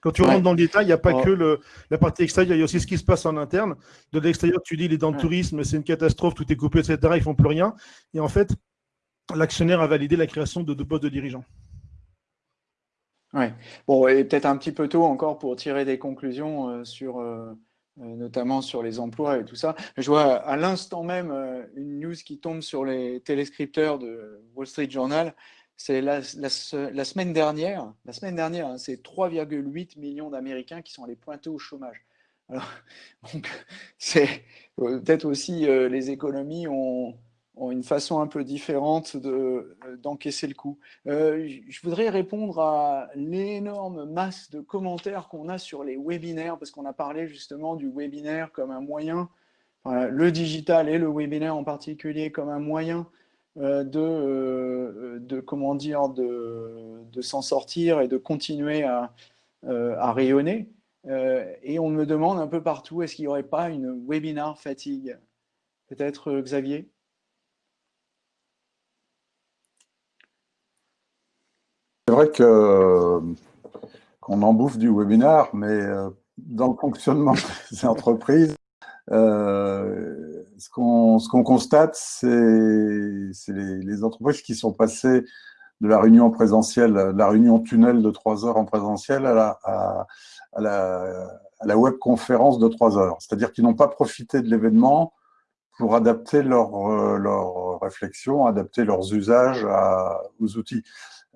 Quand tu rentres dans le détail, il n'y a pas oh. que la partie extérieure, il y a aussi ce qui se passe en interne. De l'extérieur, tu dis, il est dans le tourisme, c'est une catastrophe, tout est coupé, etc. Ils ne font plus rien. Et en fait, l'actionnaire a validé la création de deux postes de dirigeants. Oui. Bon, et peut-être un petit peu tôt encore pour tirer des conclusions euh, sur, euh, notamment sur les emplois et tout ça. Je vois à l'instant même euh, une news qui tombe sur les téléscripteurs de Wall Street Journal. C'est la, semaine dernière, la semaine dernière, hein, c'est 3,8 millions d'Américains qui sont allés pointer au chômage. Donc, c'est euh, peut-être aussi les économies ont, ont une façon un peu différente euh, d'encaisser le coup. Euh, je voudrais répondre à l'énorme masse de commentaires qu'on a sur les webinaires, parce qu'on a parlé justement du webinaire comme un moyen, le digital et le webinaire en particulier comme un moyen euh, de, de, comment dire, de, de s'en sortir et de continuer à, à rayonner. et on me demande un peu partout, est-ce qu'il n'y aurait pas une webinar fatigue? Peut-être Xavier? Vrai que qu'on en bouffe du webinaire, mais euh, dans le fonctionnement des entreprises, euh, ce qu'on constate, c'est les, les, entreprises qui sont passées de la réunion présentielle, de la réunion tunnel de trois heures en présentiel à la, à, à la webconférence de trois heures. C'est-à-dire qu'ils n'ont pas profité de l'événement pour adapter leur, euh, leur réflexion, adapter leurs usages aux outils.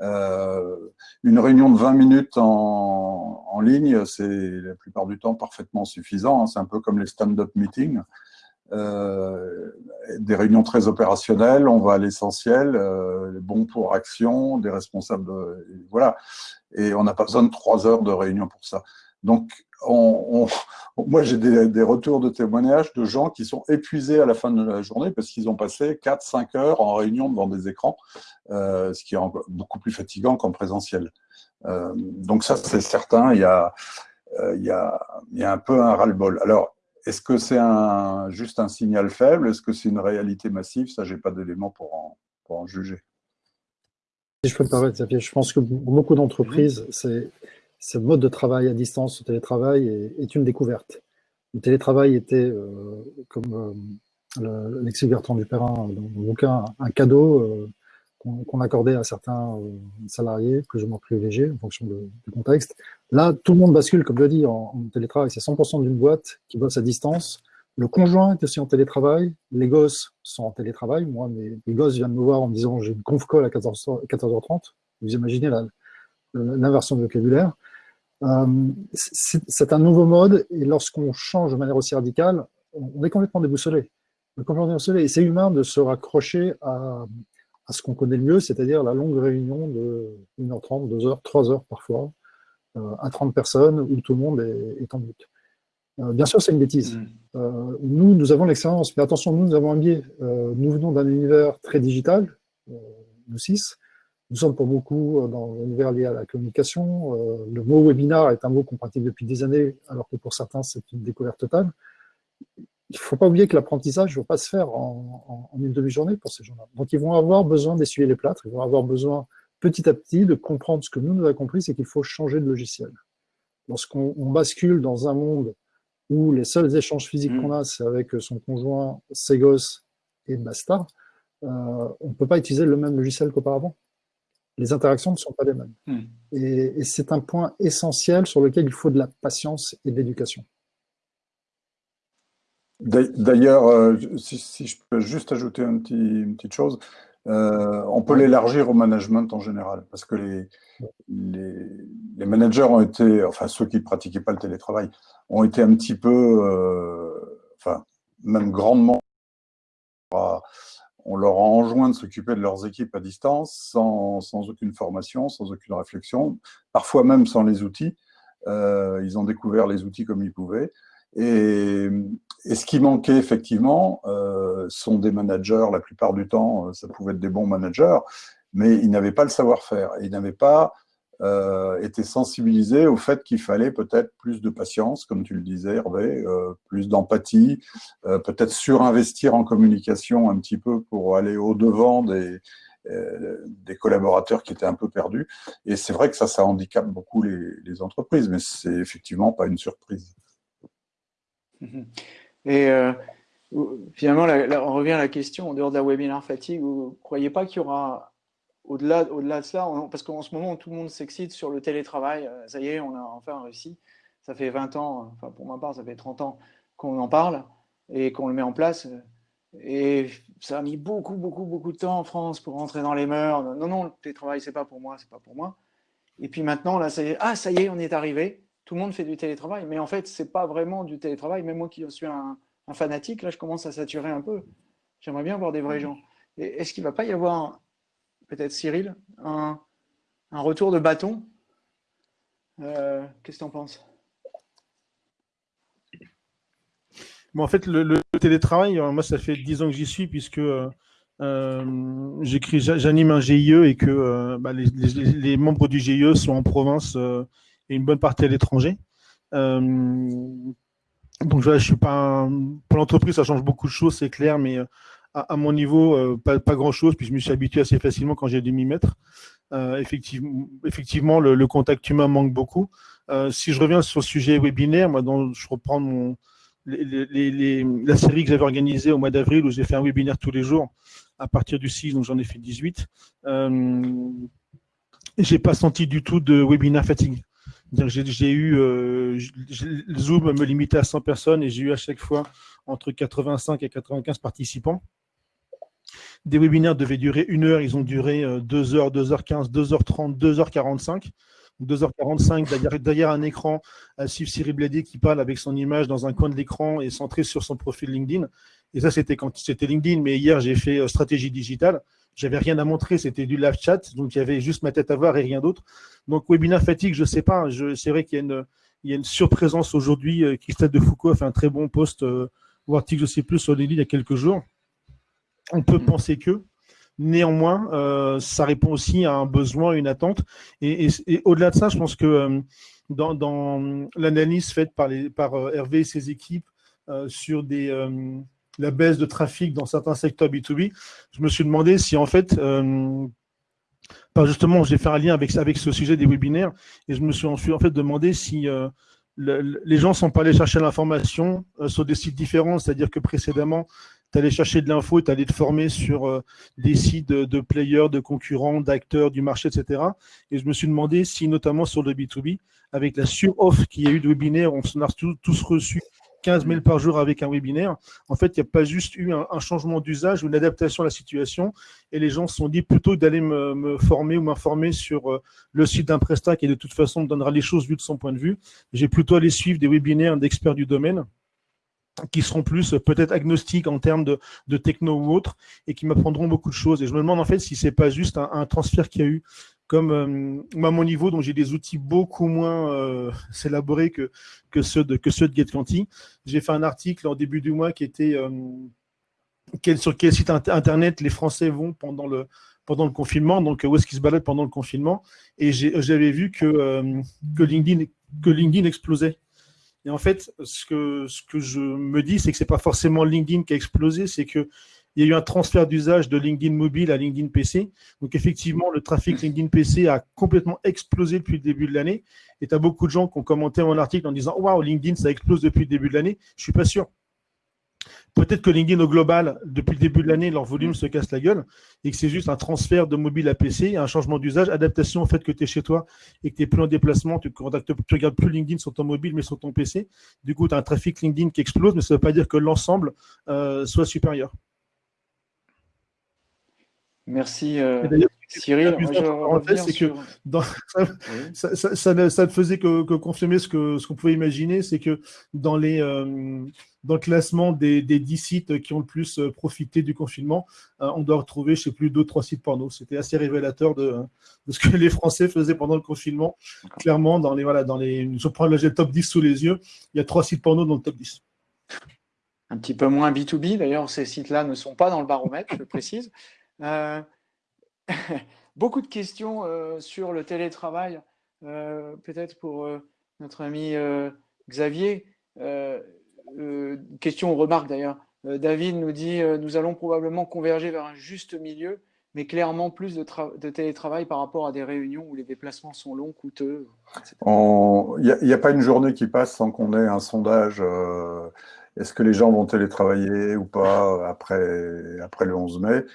Euh, une réunion de 20 minutes en, en ligne, c'est la plupart du temps parfaitement suffisant. Hein. C'est un peu comme les stand-up meetings. Euh, des réunions très opérationnelles, on va à l'essentiel, euh, bons pour action, des responsables, voilà. Et on n'a pas besoin de trois heures de réunion pour ça. Donc, on, moi, j'ai des, retours de témoignages de gens qui sont épuisés à la fin de la journée parce qu'ils ont passé 4-5 heures en réunion devant des écrans, euh, ce qui est beaucoup plus fatigant qu'en présentiel. Euh, donc ça, c'est certain, il y, a, euh, il, y a, il y a un peu un ras-le-bol. Alors, est-ce que c'est un, juste un signal faible? Est-ce que c'est une réalité massive? Ça, j'ai pas d'éléments pour en, pour en juger. Si je peux me permettre, je pense que beaucoup d'entreprises, c'est ce mode de travail à distance, ce télétravail, est, une découverte. Le télétravail était, euh, comme euh, Alexis Bertrand Perrin dans mon bouquin, un cadeau euh, qu'on accordait à certains euh, salariés, plus ou moins privilégiés en fonction du contexte. Là, tout le monde bascule, comme je l'ai dit, en, télétravail. C'est 100% d'une boîte qui bosse à distance. Le conjoint est aussi en télétravail. Les gosses sont en télétravail. Moi, mes, gosses viennent me voir en me disant j'ai une conf call à 14, h 30 Vous imaginez l'inversion de vocabulaire. Euh, c'est un nouveau mode et lorsqu'on change de manière aussi radicale, on est complètement déboussolé. On est complètement déboussolé. Et c'est humain de se raccrocher à, à ce qu'on connaît le mieux, c'est-à-dire la longue réunion de 1h30, 2h, 3h parfois, euh, à 30 personnes où tout le monde est, en but. Euh, bien sûr, c'est une bêtise. Mm. Nous, nous avons l'expérience, mais attention, nous, nous avons un biais. nous venons d'un univers très digital, nous six. Nous sommes pour beaucoup dans l'univers lié à la communication. le mot webinar est un mot qu'on pratique depuis des années, alors que pour certains, c'est une découverte totale il ne faut pas oublier que l'apprentissage ne va pas se faire en, une demi-journée pour ces gens-là. Donc, ils vont avoir besoin d'essuyer les plâtres, ils vont avoir besoin petit à petit de comprendre ce que nous, nous avons compris, c'est qu'il faut changer de logiciel. Lorsqu'on bascule dans un monde où les seuls échanges physiques mmh. qu'on a, c'est avec son conjoint, ses gosses et basta, euh, on ne peut pas utiliser le même logiciel qu'auparavant. Les interactions ne sont pas les mêmes. Mmh. et c'est un point essentiel sur lequel il faut de la patience et de l'éducation. D'ailleurs, euh, si, je peux juste ajouter un petit, une petite chose, euh, on peut l'élargir au management en général, parce que les, les, managers ont été, enfin ceux qui ne pratiquaient pas le télétravail, ont été un petit peu, euh, enfin même grandement, on leur a enjoint de s'occuper de leurs équipes à distance, sans, sans, aucune formation, sans aucune réflexion, parfois même sans les outils. ils ont découvert les outils comme ils pouvaient. Et, et ce qui manquait effectivement euh, sont des managers, la plupart du temps, euh, ça pouvait être des bons managers, mais ils n'avaient pas le savoir-faire. Ils n'avaient pas euh, été sensibilisés au fait qu'il fallait peut-être plus de patience, comme tu le disais Hervé, euh, plus d'empathie, euh, peut-être surinvestir en communication un petit peu pour aller au-devant des, des collaborateurs qui étaient un peu perdus. Et c'est vrai que ça, ça handicape beaucoup les, entreprises, mais c'est effectivement pas une surprise. Et euh, finalement, on revient à la question, en dehors de la webinar fatigue, vous ne croyez pas qu'il y aura, au-delà au -delà de cela, parce qu'en ce moment, tout le monde s'excite sur le télétravail, euh, ça y est, on a enfin réussi. Ça fait 20 ans, enfin pour ma part, ça fait 30 ans qu'on en parle et qu'on le met en place. Et ça a mis beaucoup, beaucoup, beaucoup de temps en France pour rentrer dans les mœurs. Non, non, le télétravail, c'est pas pour moi, c'est pas pour moi. Et puis maintenant, là, ça y est, ah, ça y est, on est arrivé tout le monde fait du télétravail, mais en fait, ce n'est pas vraiment du télétravail. Même moi qui suis un, fanatique, là, je commence à saturer un peu. J'aimerais bien voir des vrais gens. Est-ce qu'il ne va pas y avoir, peut-être Cyril, un, retour de bâton euh, Qu'est-ce que tu en penses en fait, le, télétravail, euh, moi, ça fait 10 ans que j'y suis, puisque euh, j'anime un GIE et que bah, les, membres du GIE sont en province et une bonne partie à l'étranger. Donc je suis pas pour l'entreprise, ça change beaucoup de choses, c'est clair, mais euh, à, mon niveau, euh, pas, grand chose, puis je me suis habitué assez facilement quand j'ai dû m'y mettre. effectivement, effectivement le, contact humain manque beaucoup. si je reviens sur le sujet webinaire, moi, je reprends mon, la série que j'avais organisée au mois d'avril où j'ai fait un webinaire tous les jours à partir du 6, donc j'en ai fait 18. Euh, j'ai pas senti du tout de webinaire fatigue. J'ai eu, euh, Zoom me limitait à 100 personnes et j'ai eu à chaque fois entre 85 et 95 participants. Des webinaires devaient durer une heure, ils ont duré 2 heures, 2h15, 2h30, 2h45. 2h45 derrière, derrière, un écran, à suivre Cyril Blédé qui parle avec son image dans un coin de l'écran et centré sur son profil LinkedIn. Et ça, c'était quand c'était LinkedIn, mais hier, j'ai fait euh, stratégie digitale. J'avais rien à montrer, c'était du live chat, donc il y avait juste ma tête à voir et rien d'autre. Donc webinar fatigue, je sais pas. C'est vrai qu'il y a une, y a une surprésence aujourd'hui. Euh, Christophe de Foucault a fait un très bon post euh, ou article, je sais plus, sur les il y a quelques jours. On peut mm. penser que. Néanmoins, euh, ça répond aussi à un besoin, une attente. Et, au-delà de ça, je pense que dans, dans l'analyse faite par, les, par Hervé et ses équipes sur des, la baisse de trafic dans certains secteurs B2B, je me suis demandé si en fait, justement, j'ai fait un lien avec, avec ce sujet des webinaires et je me suis en fait demandé si les gens sont pas allés chercher l'information sur des sites différents, c'est-à-dire que précédemment, allais chercher de l'info et tu allais te former sur euh, des sites de, players, de concurrents, d'acteurs du marché, etc. Et je me suis demandé si, notamment sur le B2B, avec la sur-off qu'il y a eu de webinaire, on s'en a tous, reçu 15 mails par jour avec un webinaire. En fait, il n'y a pas juste eu un, changement d'usage ou une adaptation à la situation. Et les gens se sont dit plutôt d'aller me, former ou m'informer sur euh, le site d'un prestat qui, de toute façon, me donnera les choses vues de son point de vue. J'ai plutôt allé suivre des webinaires d'experts du domaine qui seront plus euh, peut-être agnostiques en termes de, techno ou autre, et qui m'apprendront beaucoup de choses. Et je me demande en fait si c'est pas juste un, transfert qu'il y a eu, comme euh, à mon niveau, dont j'ai des outils beaucoup moins euh, élaborés que, ceux de, que. J'ai fait un article en début du mois qui était sur quel site internet les Français vont pendant le, confinement, donc où est-ce qu'ils se baladent pendant le confinement, et j'avais vu que LinkedIn explosait. Et en fait, ce que, je me dis, c'est que c'est pas forcément LinkedIn qui a explosé, c'est que il y a eu un transfert d'usage de LinkedIn mobile à LinkedIn PC. Donc effectivement, le trafic LinkedIn PC a complètement explosé depuis le début de l'année. Et tu as beaucoup de gens qui ont commenté mon article en disant Waouh, LinkedIn, ça explose depuis le début de l'année. Je suis pas sûr. Peut-être que LinkedIn au global, depuis le début de l'année, leur volume se casse la gueule et que c'est juste un transfert de mobile à PC, un changement d'usage, adaptation au fait que tu es chez toi et que tu n'es plus en déplacement, tu ne regardes plus LinkedIn sur ton mobile mais sur ton PC. Du coup, tu as un trafic LinkedIn qui explose, mais ça ne veut pas dire que l'ensemble euh, soit supérieur. Merci. Euh, Cyril, c'est que ça, ne faisait que, confirmer ce qu'on ce qu'on pouvait imaginer, c'est que dans, les, euh, dans le classement des, des 10 sites qui ont le plus euh, profité du confinement, on doit retrouver, je sais plus, deux, trois sites porno. C'était assez révélateur de, de, ce que les Français faisaient pendant le confinement. Clairement, dans les, voilà, dans les, je prends le top 10 sous les yeux, il y a trois sites porno dans le top 10. Un petit peu moins B2B, d'ailleurs, ces sites-là ne sont pas dans le baromètre, je précise. Euh, beaucoup de questions euh, sur le télétravail, euh, peut-être pour notre ami Xavier. question ou remarque d'ailleurs. David nous dit Nous allons probablement converger vers un juste milieu, mais clairement plus de, télétravail par rapport à des réunions où les déplacements sont longs, coûteux. Il n'y a, pas une journée qui passe sans qu'on ait un sondage est-ce que les gens vont télétravailler ou pas après, après le 11 mai?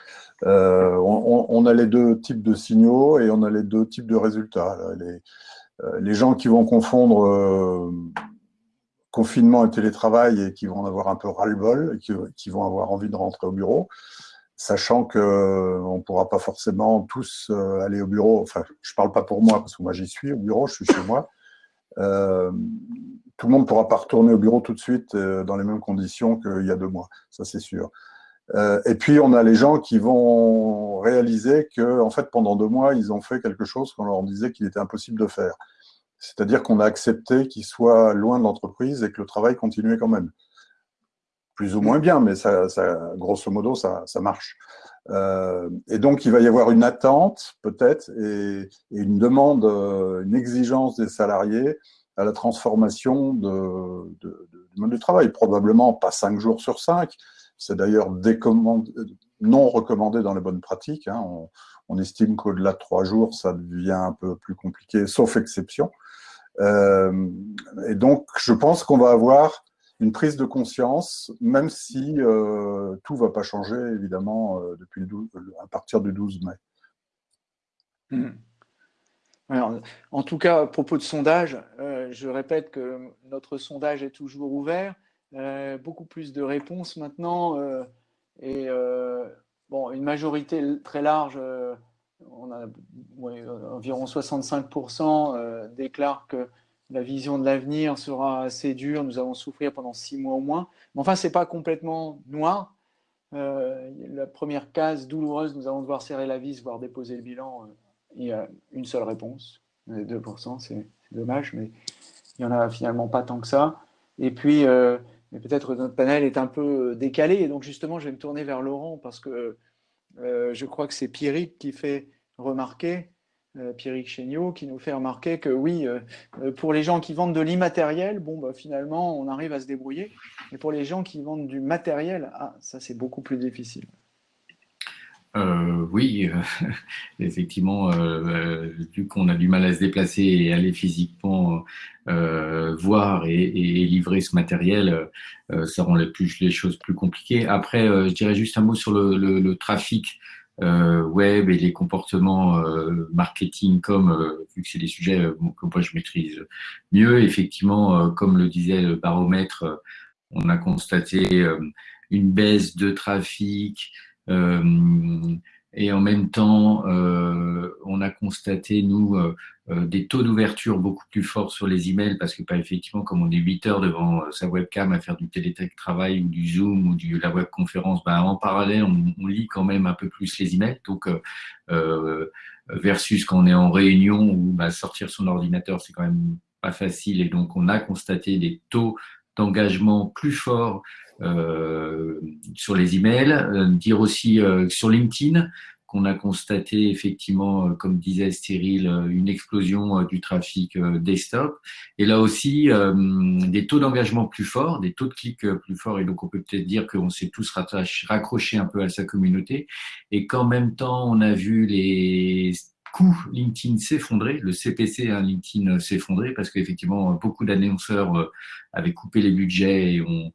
Euh, on, a les deux types de signaux et on a les deux types de résultats. Les, euh, les gens qui vont confondre euh, confinement et télétravail et qui vont en avoir un peu ras-le-bol, qui, qui, vont avoir envie de rentrer au bureau, sachant qu'on ne pourra pas forcément tous aller au bureau. Enfin, je ne parle pas pour moi, parce que moi j'y suis au bureau, je suis chez moi. Tout le monde ne pourra pas retourner au bureau tout de suite dans les mêmes conditions qu'il y a deux mois, ça c'est sûr. Euh, et puis, on a les gens qui vont réaliser que, en fait, pendant deux mois, ils ont fait quelque chose qu'on leur disait qu'il était impossible de faire. C'est-à-dire qu'on a accepté qu'ils soient loin de l'entreprise et que le travail continuait quand même. Plus ou moins bien, mais ça, grosso modo, ça, marche. Euh, et donc, il va y avoir une attente, peut-être, et, une demande, euh, une exigence des salariés à la transformation de, de, de, du mode du travail. Probablement pas cinq jours sur cinq, c'est d'ailleurs non recommandé dans les bonnes pratiques. Hein. On, estime qu'au-delà de trois jours, ça devient un peu plus compliqué, sauf exception. Euh, et donc, je pense qu'on va avoir une prise de conscience, même si euh, tout ne va pas changer, évidemment, euh, depuis à partir du 12 mai. En tout cas, à propos de sondage, je répète que notre sondage est toujours ouvert. Euh, beaucoup plus de réponses maintenant. Euh, et euh, bon, une majorité très large, on a environ 65% déclarent que la vision de l'avenir sera assez dure, nous allons souffrir pendant six mois au moins. Mais enfin, ce n'est pas complètement noir. la première case douloureuse, nous allons devoir serrer la vis, voire déposer le bilan. Il y a une seule réponse, 2%, c'est dommage, mais il n'y en a finalement pas tant que ça. Et puis, mais peut-être notre panel est un peu euh, décalé. Et donc, justement, je vais me tourner vers Laurent parce que euh, je crois que c'est Pierrick qui fait remarquer Pierrick Chéniaud, qui nous fait remarquer que oui, pour les gens qui vendent de l'immatériel, bon, bah, finalement, on arrive à se débrouiller. Mais pour les gens qui vendent du matériel, ah, ça, c'est beaucoup plus difficile. Euh, oui, euh, effectivement, euh, vu qu'on a du mal à se déplacer et aller physiquement voir et, livrer ce matériel, ça rend les, plus, les, choses plus compliquées. Après, je dirais juste un mot sur le, trafic web et les comportements marketing, comme vu que c'est des sujets que moi je maîtrise mieux. Effectivement, comme le disait le baromètre, on a constaté une baisse de trafic, euh, et en même temps, euh, on a constaté, nous, euh, des taux d'ouverture beaucoup plus forts sur les emails parce que, pas effectivement, comme on est 8 heures devant sa webcam à faire du télétravail ou du Zoom ou de la webconférence, ben, en parallèle, on, lit quand même un peu plus les emails. Donc, versus quand on est en réunion où bah, sortir son ordinateur, c'est quand même pas facile. Et donc, on a constaté des taux d'engagement plus forts euh, sur les emails, euh, dire aussi euh, sur LinkedIn qu'on a constaté effectivement, comme disait Cyril, une explosion du trafic desktop. Et là aussi, des taux d'engagement plus forts, des taux de clics plus forts. Et donc, on peut peut-être dire qu'on s'est tous raccrochés un peu à sa communauté. Et qu'en même temps, on a vu les coûts LinkedIn s'effondrer, le CPC hein, LinkedIn s'effondrer parce qu'effectivement, beaucoup d'annonceurs avaient coupé les budgets et ont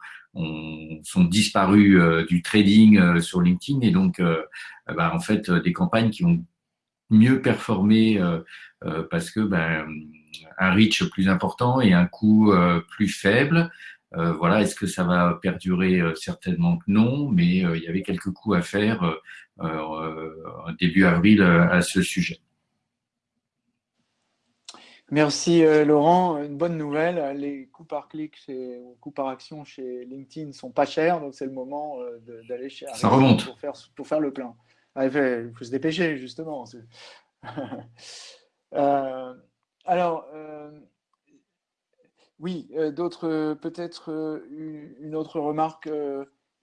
sont disparus euh, du trading euh, sur LinkedIn et donc euh, bah, en fait des campagnes qui ont mieux performé parce que ben, un reach plus important et un coût plus faible. voilà, est-ce que ça va perdurer Certainement que non, mais il y avait quelques coups à faire début avril à ce sujet. Merci euh, Laurent. Une bonne nouvelle, les coûts par clic ou coûts par action chez LinkedIn ne sont pas chers, donc c'est le moment euh, d'aller chez Ça remonte. Pour faire, pour faire le plein. Ah, il faut se dépêcher, justement. Euh, alors, oui, d'autres, peut-être une autre remarque,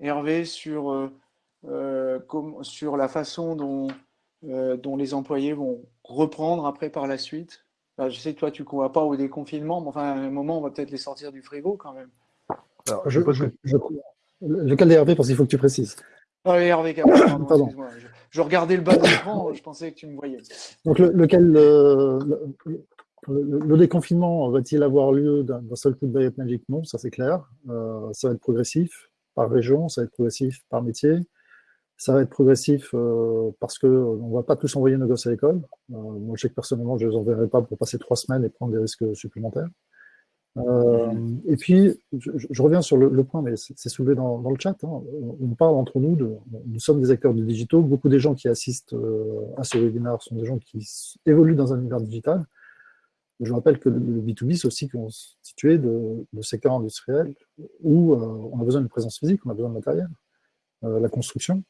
Hervé, sur, sur la façon dont, dont les employés vont reprendre après par la suite je sais que toi, tu ne crois pas au déconfinement, mais enfin, à un moment, on va peut-être les sortir du frigo quand même. Alors, je, je, je, lequel Hervé, parce qu'il faut que tu précises. Ah Hervé, pardon, pardon. Je, je, regardais le bas de l'écran, je pensais que tu me voyais. Donc, lequel, le, le, déconfinement va-t-il avoir lieu d'un seul coup de baguette magique? Non, ça c'est clair. Euh, ça va être progressif par région, ça va être progressif par métier. Ça va être progressif euh, parce qu'on ne va pas tous envoyer nos gosses à l'école. Euh, moi, je sais que personnellement, je ne les enverrai pas pour passer trois semaines et prendre des risques supplémentaires. Euh, et puis, je, reviens sur le, point, mais c'est soulevé dans, le chat. Hein. On parle entre nous, de, nous sommes des acteurs du digitaux. Beaucoup des gens qui assistent à ce webinaire sont des gens qui évoluent dans un univers digital. Je rappelle que le, B2B, c'est aussi constitué de, de secteurs industriels où on a besoin d'une présence physique, on a besoin de matériel. la construction,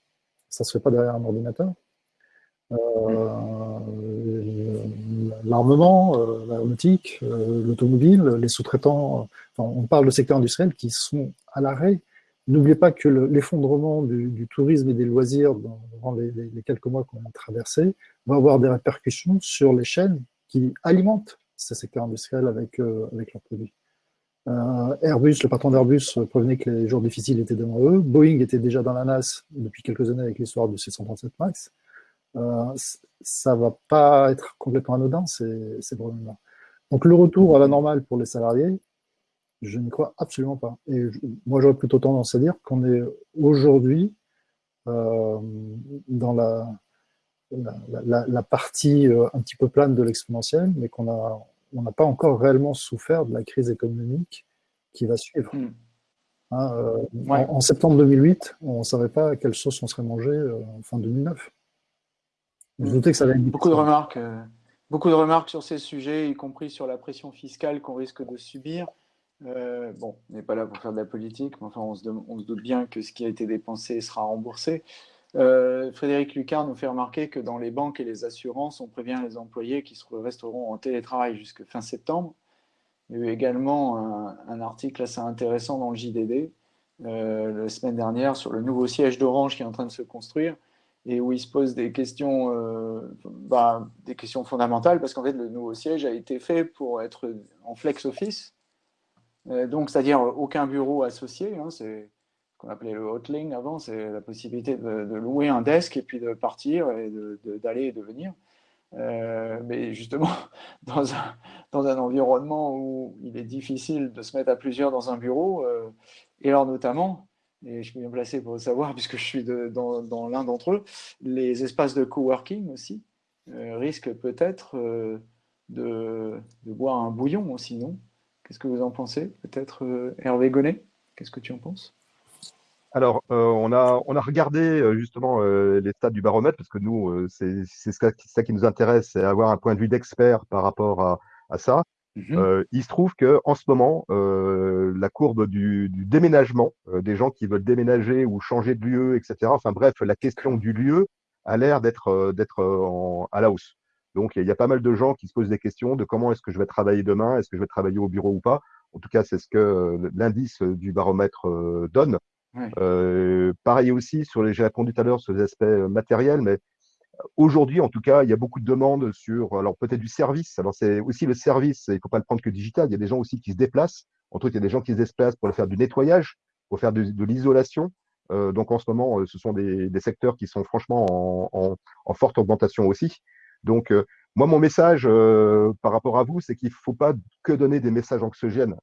ça ne se fait pas derrière un ordinateur. Euh, l'armement, euh, l'aéronautique, euh, l'automobile, les sous-traitants, on parle de secteurs industriels qui sont à l'arrêt. N'oubliez pas que l'effondrement du, tourisme et des loisirs dans, les, quelques mois qu'on a traversés va avoir des répercussions sur les chaînes qui alimentent ces secteurs industriels avec, avec leurs produits. Euh, Airbus, le patron d'Airbus prévenait que les jours difficiles étaient devant eux. Boeing était déjà dans la NAS depuis quelques années avec l'histoire du 737 MAX. Euh, ça va pas être complètement anodin, ces, problèmes-là. Donc le retour à la normale pour les salariés, je n'y crois absolument pas. Et moi, j'aurais plutôt tendance à dire qu'on est aujourd'hui euh, dans la, la, la, partie un petit peu plane de l'exponentielle, mais qu'on a, on n'a pas encore réellement souffert de la crise économique qui va suivre. Hmm. Hein, euh, en, septembre 2008, on ne savait pas à quelle sauce on serait mangé euh, en fin 2009. Je doutais que ça allait être beaucoup de remarques, euh, beaucoup de remarques sur ces sujets, y compris sur la pression fiscale qu'on risque de subir. bon, on n'est pas là pour faire de la politique, mais enfin, on se, on se, doute bien que ce qui a été dépensé sera remboursé. Euh, Frédéric Lucard nous fait remarquer que dans les banques et les assurances, on prévient les employés qui resteront en télétravail jusqu'à fin septembre. Il y a eu également un, article assez intéressant dans le JDD euh, la semaine dernière sur le nouveau siège d'Orange qui est en train de se construire et où il se pose des questions, bah, des questions fondamentales, parce qu'en fait, le nouveau siège a été fait pour être en flex office, donc c'est-à-dire aucun bureau associé, hein, qu'on appelait le hotling avant, c'est la possibilité de, louer un desk et puis de partir et d'aller et de venir. Euh, mais justement, dans un, environnement où il est difficile de se mettre à plusieurs dans un bureau, euh, et alors notamment, et je suis bien placé pour le savoir puisque je suis dans, l'un d'entre eux, les espaces de coworking aussi euh, risquent peut-être de, de, boire un bouillon aussi, non? Qu'est-ce que vous en pensez? Peut-être Hervé Gonnet? Qu'est-ce que tu en penses? Alors, euh, on, a, on a regardé euh, justement euh, les stats du baromètre, parce que nous, c'est ça, qui nous intéresse, c'est avoir un point de vue d'expert par rapport à, ça. Mmh il se trouve que en ce moment, la courbe du, déménagement, des gens qui veulent déménager ou changer de lieu, etc., enfin bref, la question du lieu a l'air d'être à la hausse. Donc, il y a pas mal de gens qui se posent des questions de comment est-ce que je vais travailler demain, est-ce que je vais travailler au bureau ou pas. En tout cas, c'est ce que l'indice du baromètre donne. Euh, pareil aussi, sur les, j'ai répondu tout à l'heure sur les aspects euh, matériels, mais aujourd'hui, en tout cas, il y a beaucoup de demandes sur, alors peut-être du service. Alors c'est aussi le service, il ne faut pas le prendre que digital. Il y a des gens aussi qui se déplacent. Entre autres, il y a des gens qui se déplacent pour faire du nettoyage, pour faire de, l'isolation. Euh, donc en ce moment, ce sont des, secteurs qui sont franchement en, forte augmentation aussi. Donc moi, mon message par rapport à vous, c'est qu'il ne faut pas que donner des messages anxiogènes.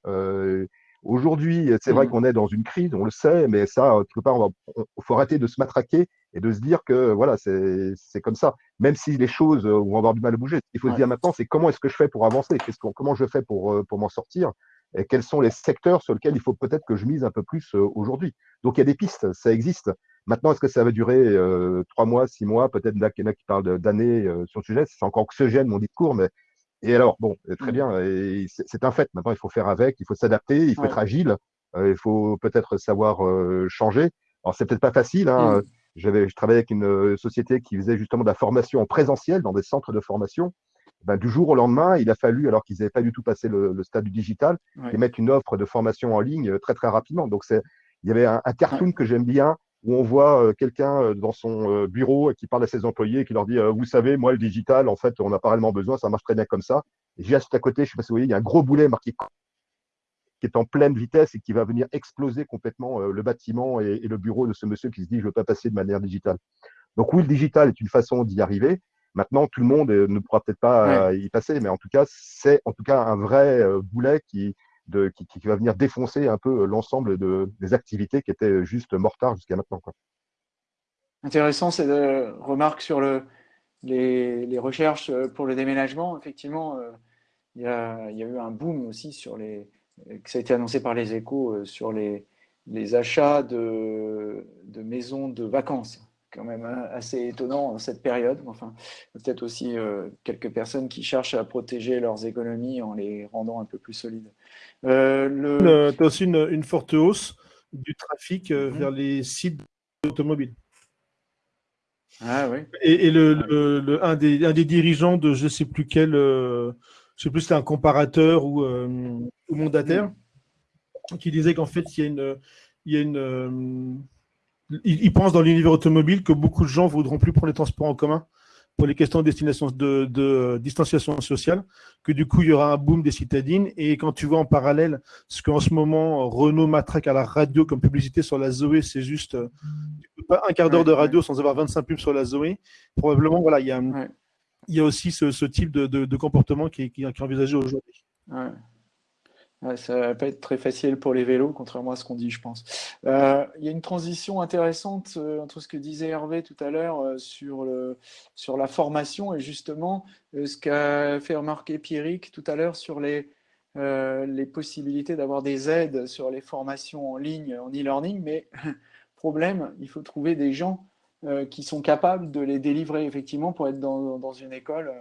Aujourd'hui, c'est vrai mmh. qu'on est dans une crise, on le sait, mais ça, quelque part, il faut arrêter de se matraquer et de se dire que voilà, c'est comme ça. Même si les choses vont avoir du mal à bouger, il faut se dire maintenant, c'est comment est-ce que je fais pour avancer? Comment je fais pour, euh, pour m'en sortir? Et quels sont les secteurs sur lesquels il faut peut-être que je mise un peu plus euh, aujourd'hui? Donc il y a des pistes, ça existe. Maintenant, est-ce que ça va durer euh, trois mois, six mois? Peut-être là, qu'il y en a qui parlent d'années sur le sujet. C'est encore oxygène mon discours, mais et alors, bon, très mmh. bien, c'est un fait. Maintenant, il faut faire avec, il faut s'adapter, il faut être agile, euh, il faut peut-être savoir euh, changer. Alors, c'est peut-être pas facile. Hein. Mmh. J'avais, je travaillais avec une euh, société qui faisait justement de la formation en présentiel dans des centres de formation. Ben, du jour au lendemain, il a fallu, alors qu'ils n'avaient pas du tout passé le, stade du digital, mettre une offre de formation en ligne très très rapidement. Donc, c'est, il y avait un, un cartoon que j'aime bien où on voit euh, quelqu'un euh, dans son euh, bureau qui parle à ses employés et qui leur dit Vous savez, moi, le digital, en fait, on n'a pas réellement besoin, ça marche très bien comme ça. Et juste à côté, je ne sais pas si vous voyez, il y a un gros boulet marqué qui est en pleine vitesse et qui va venir exploser complètement le bâtiment et, le bureau de ce monsieur qui se dit Je ne veux pas passer de manière digitale. Donc, oui, le digital est une façon d'y arriver. Maintenant, tout le monde ne pourra peut-être pas y passer, mais en tout cas, c'est en tout cas un vrai boulet qui, qui, va venir défoncer un peu l'ensemble de, des activités qui étaient juste mortards jusqu'à maintenant. Quoi. Intéressant, c'est de remarque sur le, les, recherches pour le déménagement. Effectivement, euh, il y, a, eu un boom aussi sur les, ça a été annoncé par les échos euh, sur les, les achats de, de maisons de vacances quand même hein, assez étonnant en cette période. Enfin, peut-être aussi euh, quelques personnes qui cherchent à protéger leurs économies en les rendant un peu plus solides. Euh, le... Tu as aussi une, forte hausse du trafic euh, mhm. vers les sites automobiles. Ah oui. Et, le, ah un, des, un, des, dirigeants de je ne sais plus quel, je sais plus si un comparateur ou, ou mandataire, mhm. qui disait qu'en fait, il y a une, il y a une il, pense dans l'univers automobile que beaucoup de gens voudront plus prendre les transports en commun pour les questions de, destination, de, de, distanciation sociale, que du coup, il y aura un boom des citadines. Et quand tu vois en parallèle ce qu'en ce moment, Renault matraque à la radio comme publicité sur la Zoé, c'est juste euh, pas un quart d'heure de radio sans avoir 25 pubs sur la Zoé. Probablement, voilà, il y a, il y a aussi ce, ce type de, de, comportement qui, qui, qui est envisagé aujourd'hui ça va pas être très facile pour les vélos, contrairement à ce qu'on dit, je pense. Euh, il y a une transition intéressante euh, entre ce que disait Hervé tout à l'heure euh, sur, sur la formation et justement ce qu'a fait remarquer Pierrick tout à l'heure sur les, les possibilités d'avoir des aides sur les formations en ligne, en e-learning. Mais problème, il faut trouver des gens qui sont capables de les délivrer effectivement pour être dans, dans une école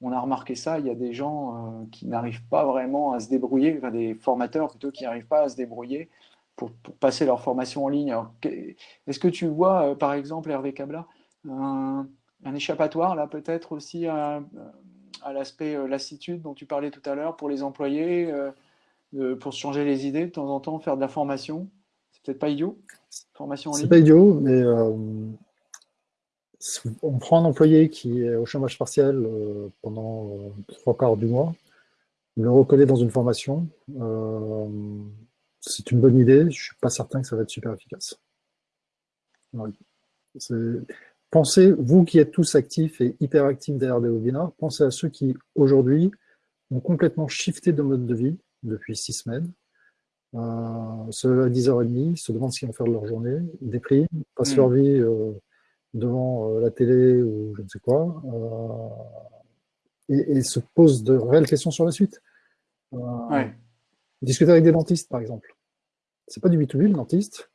on a remarqué ça, il y a des gens euh, qui n'arrivent pas vraiment à se débrouiller, enfin des formateurs plutôt qui n'arrivent pas à se débrouiller pour, passer leur formation en ligne. Est-ce que tu vois, euh, par exemple, Hervé Cabla, un, échappatoire là peut-être aussi à, l'aspect euh, lassitude dont tu parlais tout à l'heure pour les employés, pour se changer les idées de temps en temps, faire de la formation? C'est peut-être pas idiot, formation en ligne? C'est pas idiot, mais on prend un employé qui est au chômage partiel euh, pendant euh, trois quarts du mois, le reconnaît dans une formation, c'est une bonne idée, je ne suis pas certain que ça va être super efficace. Pensez, vous qui êtes tous actifs et hyper actifs derrière des webinaires, pensez à ceux qui, aujourd'hui, ont complètement shifté de mode de vie depuis six semaines, euh, se lèvent à 10h30, se demandent ce qu'ils vont faire de leur journée, dépriment, passent leur mm. vie euh, devant euh, la télé ou je ne sais quoi, et, se posent de réelles questions sur la suite. Discuter avec des dentistes, par exemple. C'est pas du B2B, le dentiste,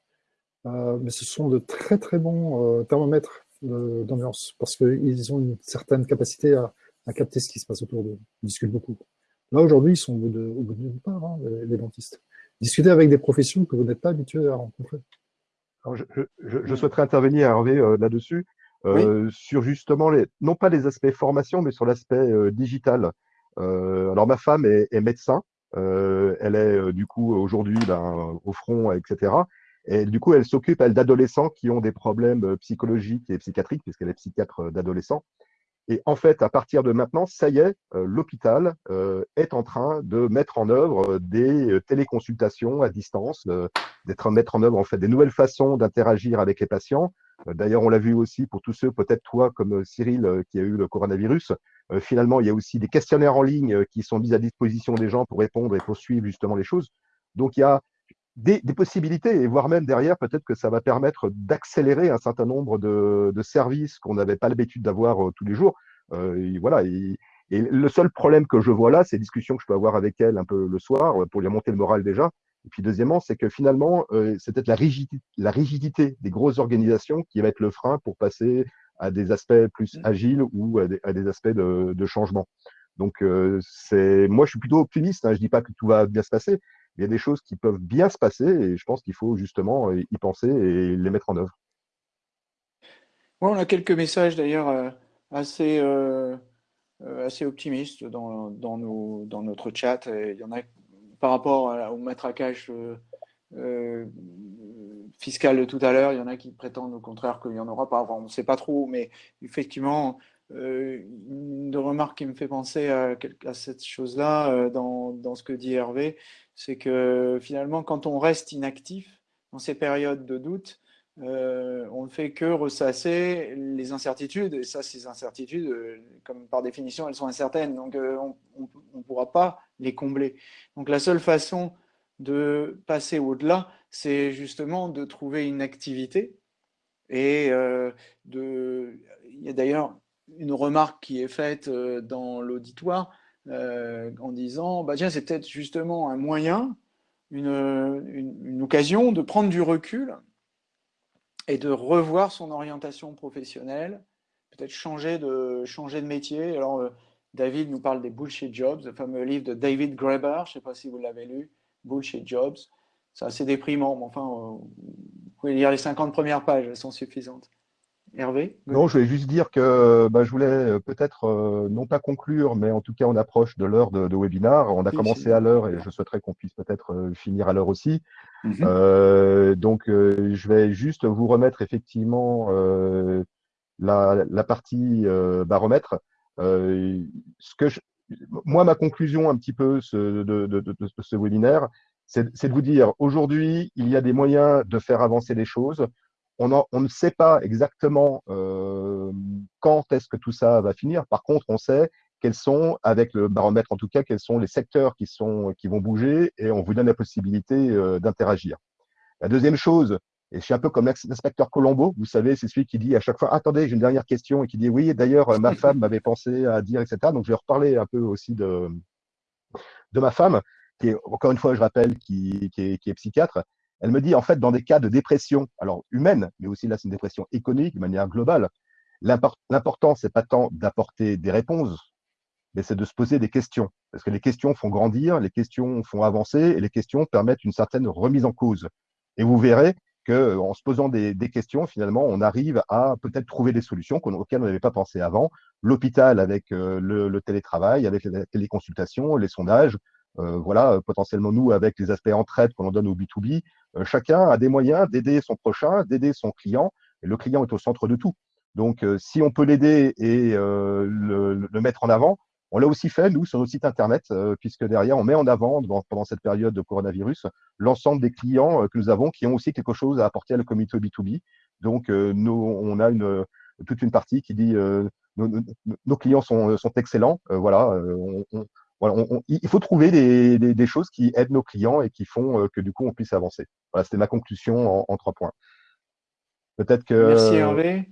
mais ce sont de très très bons thermomètres d'ambiance, parce qu'ils ont une certaine capacité à, capter ce qui se passe autour d'eux. Ils discutent beaucoup. Là, aujourd'hui, ils sont au bout de, au bout de part, hein, les dentistes discuter avec des professions que vous n'êtes pas habitué à rencontrer. Je, souhaiterais intervenir, Hervé, euh, là-dessus, euh, sur justement, les, non pas les aspects formation, mais sur l'aspect euh, digital. alors, ma femme est, médecin. elle est, du coup, aujourd'hui ben, au front, etc. Et du coup, elle s'occupe, elle, d'adolescents qui ont des problèmes psychologiques et psychiatriques, puisqu'elle est psychiatre d'adolescents. Et en fait, à partir de maintenant, ça y est, euh, l'hôpital euh, est en train de mettre en œuvre euh, des téléconsultations à distance, d'être mettre en œuvre en fait des nouvelles façons d'interagir avec les patients. D'ailleurs, on l'a vu aussi pour tous ceux, peut-être toi comme Cyril, qui a eu le coronavirus. finalement, il y a aussi des questionnaires en ligne qui sont mis à disposition des gens pour répondre et poursuivre justement les choses. Donc, il y a des, possibilités, et voire même derrière, peut-être que ça va permettre d'accélérer un certain nombre de, services qu'on n'avait pas l'habitude d'avoir euh, tous les jours. Euh, voilà, et, le seul problème que je vois là, c'est les discussions que je peux avoir avec elle un peu le soir, euh, pour lui monter le moral déjà. Et puis deuxièmement, c'est que finalement, c'est peut-être la rigidité, la rigidité des grosses organisations qui va être le frein pour passer à des aspects plus mmh. agiles ou à des, aspects de, changement. Donc, c'est moi, je suis plutôt optimiste. Hein, je dis pas que tout va bien se passer, il y a des choses qui peuvent bien se passer et je pense qu'il faut justement y penser et les mettre en œuvre. on a quelques messages d'ailleurs euh, assez, euh, euh, assez optimistes dans, dans, nos, dans, notre chat. il y en a par rapport au matraquage fiscal de tout à l'heure, il y en a qui prétendent au contraire qu'il n'y en aura pas. on ne sait pas trop, mais effectivement, une remarque qui me fait penser à, à cette chose-là dans, dans, ce que dit Hervé, c'est que finalement, quand on reste inactif dans ces périodes de doute, euh, on ne fait que ressasser les incertitudes. Et ça, ces incertitudes, euh, comme par définition, elles sont incertaines. Donc, euh, on ne pourra pas les combler. Donc, la seule façon de passer au-delà, c'est justement de trouver une activité. Et de... il y a d'ailleurs une remarque qui est faite dans l'auditoire euh, en disant bah, tiens, c'est peut-être justement un moyen, une, occasion de prendre du recul et de revoir son orientation professionnelle, peut-être changer de, changer de métier. Alors, euh, David nous parle des Bullshit Jobs, le fameux livre de David Graeber, je ne sais pas si vous l'avez lu, Bullshit Jobs. C'est assez déprimant, mais enfin, euh, vous pouvez lire les 50 premières pages, elles sont suffisantes. Hervé Non, je voulais juste dire que bah, je voulais euh, peut-être, euh, non pas conclure, mais en tout cas, on approche de l'heure de, webinar. On a commencé à l'heure et je souhaiterais qu'on puisse peut-être euh, finir à l'heure aussi. Mhm. donc, je vais juste vous remettre effectivement la, partie baromètre. ce que moi, ma conclusion un petit peu de, de ce webinaire, c'est de vous dire, aujourd'hui, il y a des moyens de faire avancer les choses on, ne sait pas exactement euh, quand est-ce que tout ça va finir. Par contre, on sait quels sont, avec le baromètre en tout cas, quels sont les secteurs qui, vont bouger et on vous donne la possibilité euh, d'interagir. La deuxième chose, et je suis un peu comme l'inspecteur Colombo, vous savez, c'est celui qui dit à chaque fois Attendez, j'ai une dernière question, et qui dit Oui, d'ailleurs, ma femme m'avait pensé à dire, etc. Donc, je vais reparler un peu aussi de, de ma femme, qui est, encore une fois, je rappelle, qui est psychiatre. Elle me dit, en fait, dans des cas de dépression, alors humaine, mais aussi là, c'est une dépression économique de manière globale, l'important, c'est pas tant d'apporter des réponses, mais c'est de se poser des questions. Parce que les questions font grandir, les questions font avancer, et les questions permettent une certaine remise en cause. Et vous verrez qu'en se posant des, questions, finalement, on arrive à peut-être trouver des solutions auxquelles on n'avait pas pensé avant. L'hôpital avec euh, le, télétravail, avec les téléconsultations, les sondages, euh, voilà, potentiellement nous, avec les aspects entraide qu'on donne au B2B, euh, chacun a des moyens d'aider son prochain, d'aider son client, et le client est au centre de tout. Donc, si on peut l'aider et le, mettre en avant, on l'a aussi fait, nous, sur notre site Internet, puisque derrière, on met en avant, pendant cette période de coronavirus, l'ensemble des clients que nous avons qui ont aussi quelque chose à apporter à la communauté B2B. Donc, on a toute une partie qui dit nos, clients sont, sont excellents. voilà, il faut trouver des, choses qui aident nos clients et qui font que du coup, on puisse avancer. Voilà, c'était ma conclusion en, trois points. Peut-être que. Merci Hervé.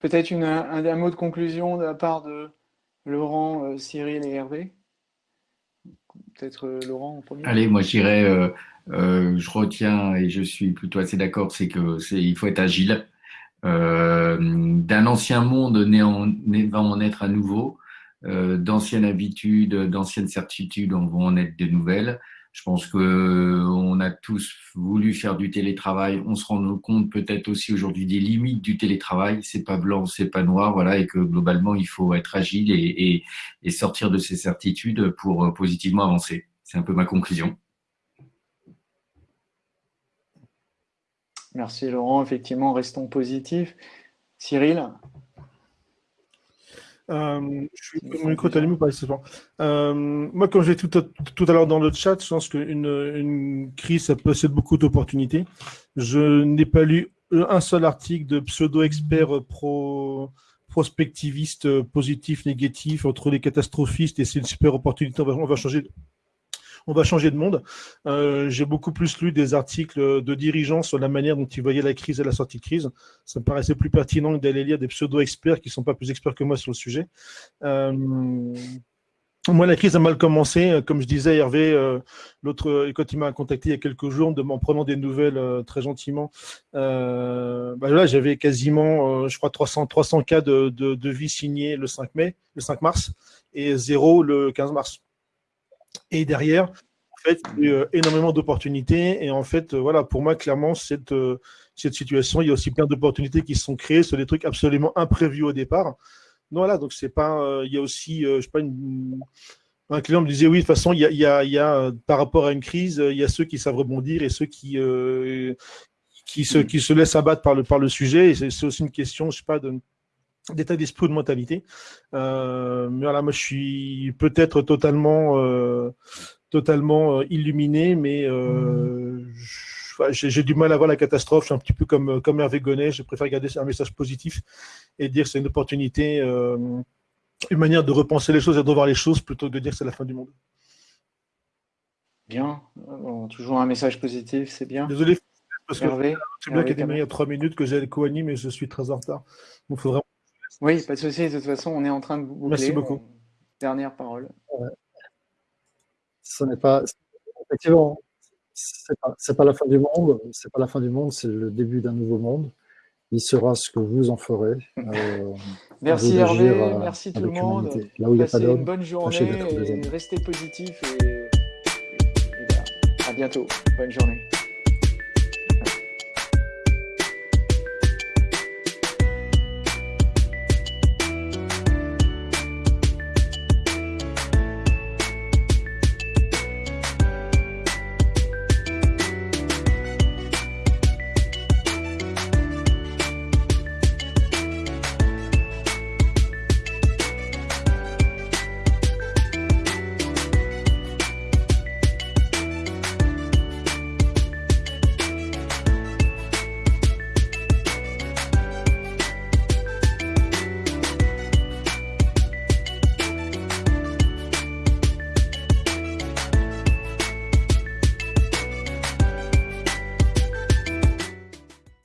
Peut-être un, un, mot de conclusion de la part de Laurent, euh, Cyril et Hervé Peut-être euh, Laurent en premier Allez, moi je dirais, euh, je retiens et je suis plutôt assez d'accord, c'est qu'il faut être agile. D'un ancien monde va en être à nouveau. D'anciennes habitudes, d'anciennes certitudes, on va en être de nouvelles. Je pense que euh, on a tous voulu faire du télétravail. On se rend compte peut-être aussi aujourd'hui des limites du télétravail. C'est pas blanc, c'est pas noir, voilà, et que globalement il faut être agile et, et, sortir de ces certitudes pour euh, positivement avancer. C'est un peu ma conclusion. Merci Laurent. Effectivement, restons positifs. Cyril? Euh, je suis micro allumé pas euh, Moi, comme j'ai tout, tout à l'heure dans le chat, je pense qu'une une crise, ça possède beaucoup d'opportunités. Je n'ai pas lu un seul article de pseudo-expert pro prospectiviste positif, négatif, entre les catastrophistes et c'est une super opportunité, on va changer on va changer de monde. Euh, j'ai beaucoup plus lu des articles de dirigeants sur la manière dont ils voyaient la crise et la sortie de crise. Ça me paraissait plus pertinent que d'aller lire des pseudo-experts qui ne sont pas plus experts que moi sur le sujet. Euh, moi, la crise a mal commencé. Comme je disais, Hervé, euh, l'autre, quand il m'a contacté il y a quelques jours, en prenant des nouvelles très gentiment, bah là, j'avais quasiment, je crois, 300, 300 cas de vie signés le 5 mai, le 5 mars, et zéro le 15 mars. Et derrière, en fait, il y a eu énormément d'opportunités. Et en fait, voilà, pour moi, clairement, cette, euh, cette situation, il y a aussi plein d'opportunités qui se sont créées sur des trucs absolument imprévus au départ. Donc voilà, donc c'est pas, euh, il y a aussi, euh, je sais pas, un client me disait oui, de toute façon, il y a, il y a, il y a par rapport à une crise, il y a ceux qui savent rebondir et ceux qui, qui, se, qui se laissent abattre par le, par le sujet. Et c'est aussi une question, je sais pas, de, d'état d'esprit ou de mentalité. Euh, mais voilà, moi je suis peut-être totalement, euh, totalement euh, illuminé, mais j'ai du mal à voir la catastrophe. Je suis un petit peu comme, comme Hervé Gonnet, je préfère garder un message positif et dire que c'est une opportunité, une manière de repenser les choses et de revoir les choses plutôt que de dire que c'est la fin du monde. Bien, toujours un message positif, c'est bien. Désolé, parce que c'est bien qu'il y a trois minutes que j'ai le co-anime et je suis très en retard. Donc, il faut vraiment oui, pas de souci. De toute façon, on est en train de boucler. Merci beaucoup. Dernière parole. Ce n'est pas, effectivement, c'est pas, pas la fin du monde. C'est pas la fin du monde. C'est le début d'un nouveau monde. Il sera ce que vous en ferez. Euh, merci Hervé, merci tout le monde. Là où Passez une bonne journée et restez positif et, et, à bientôt. Bonne journée.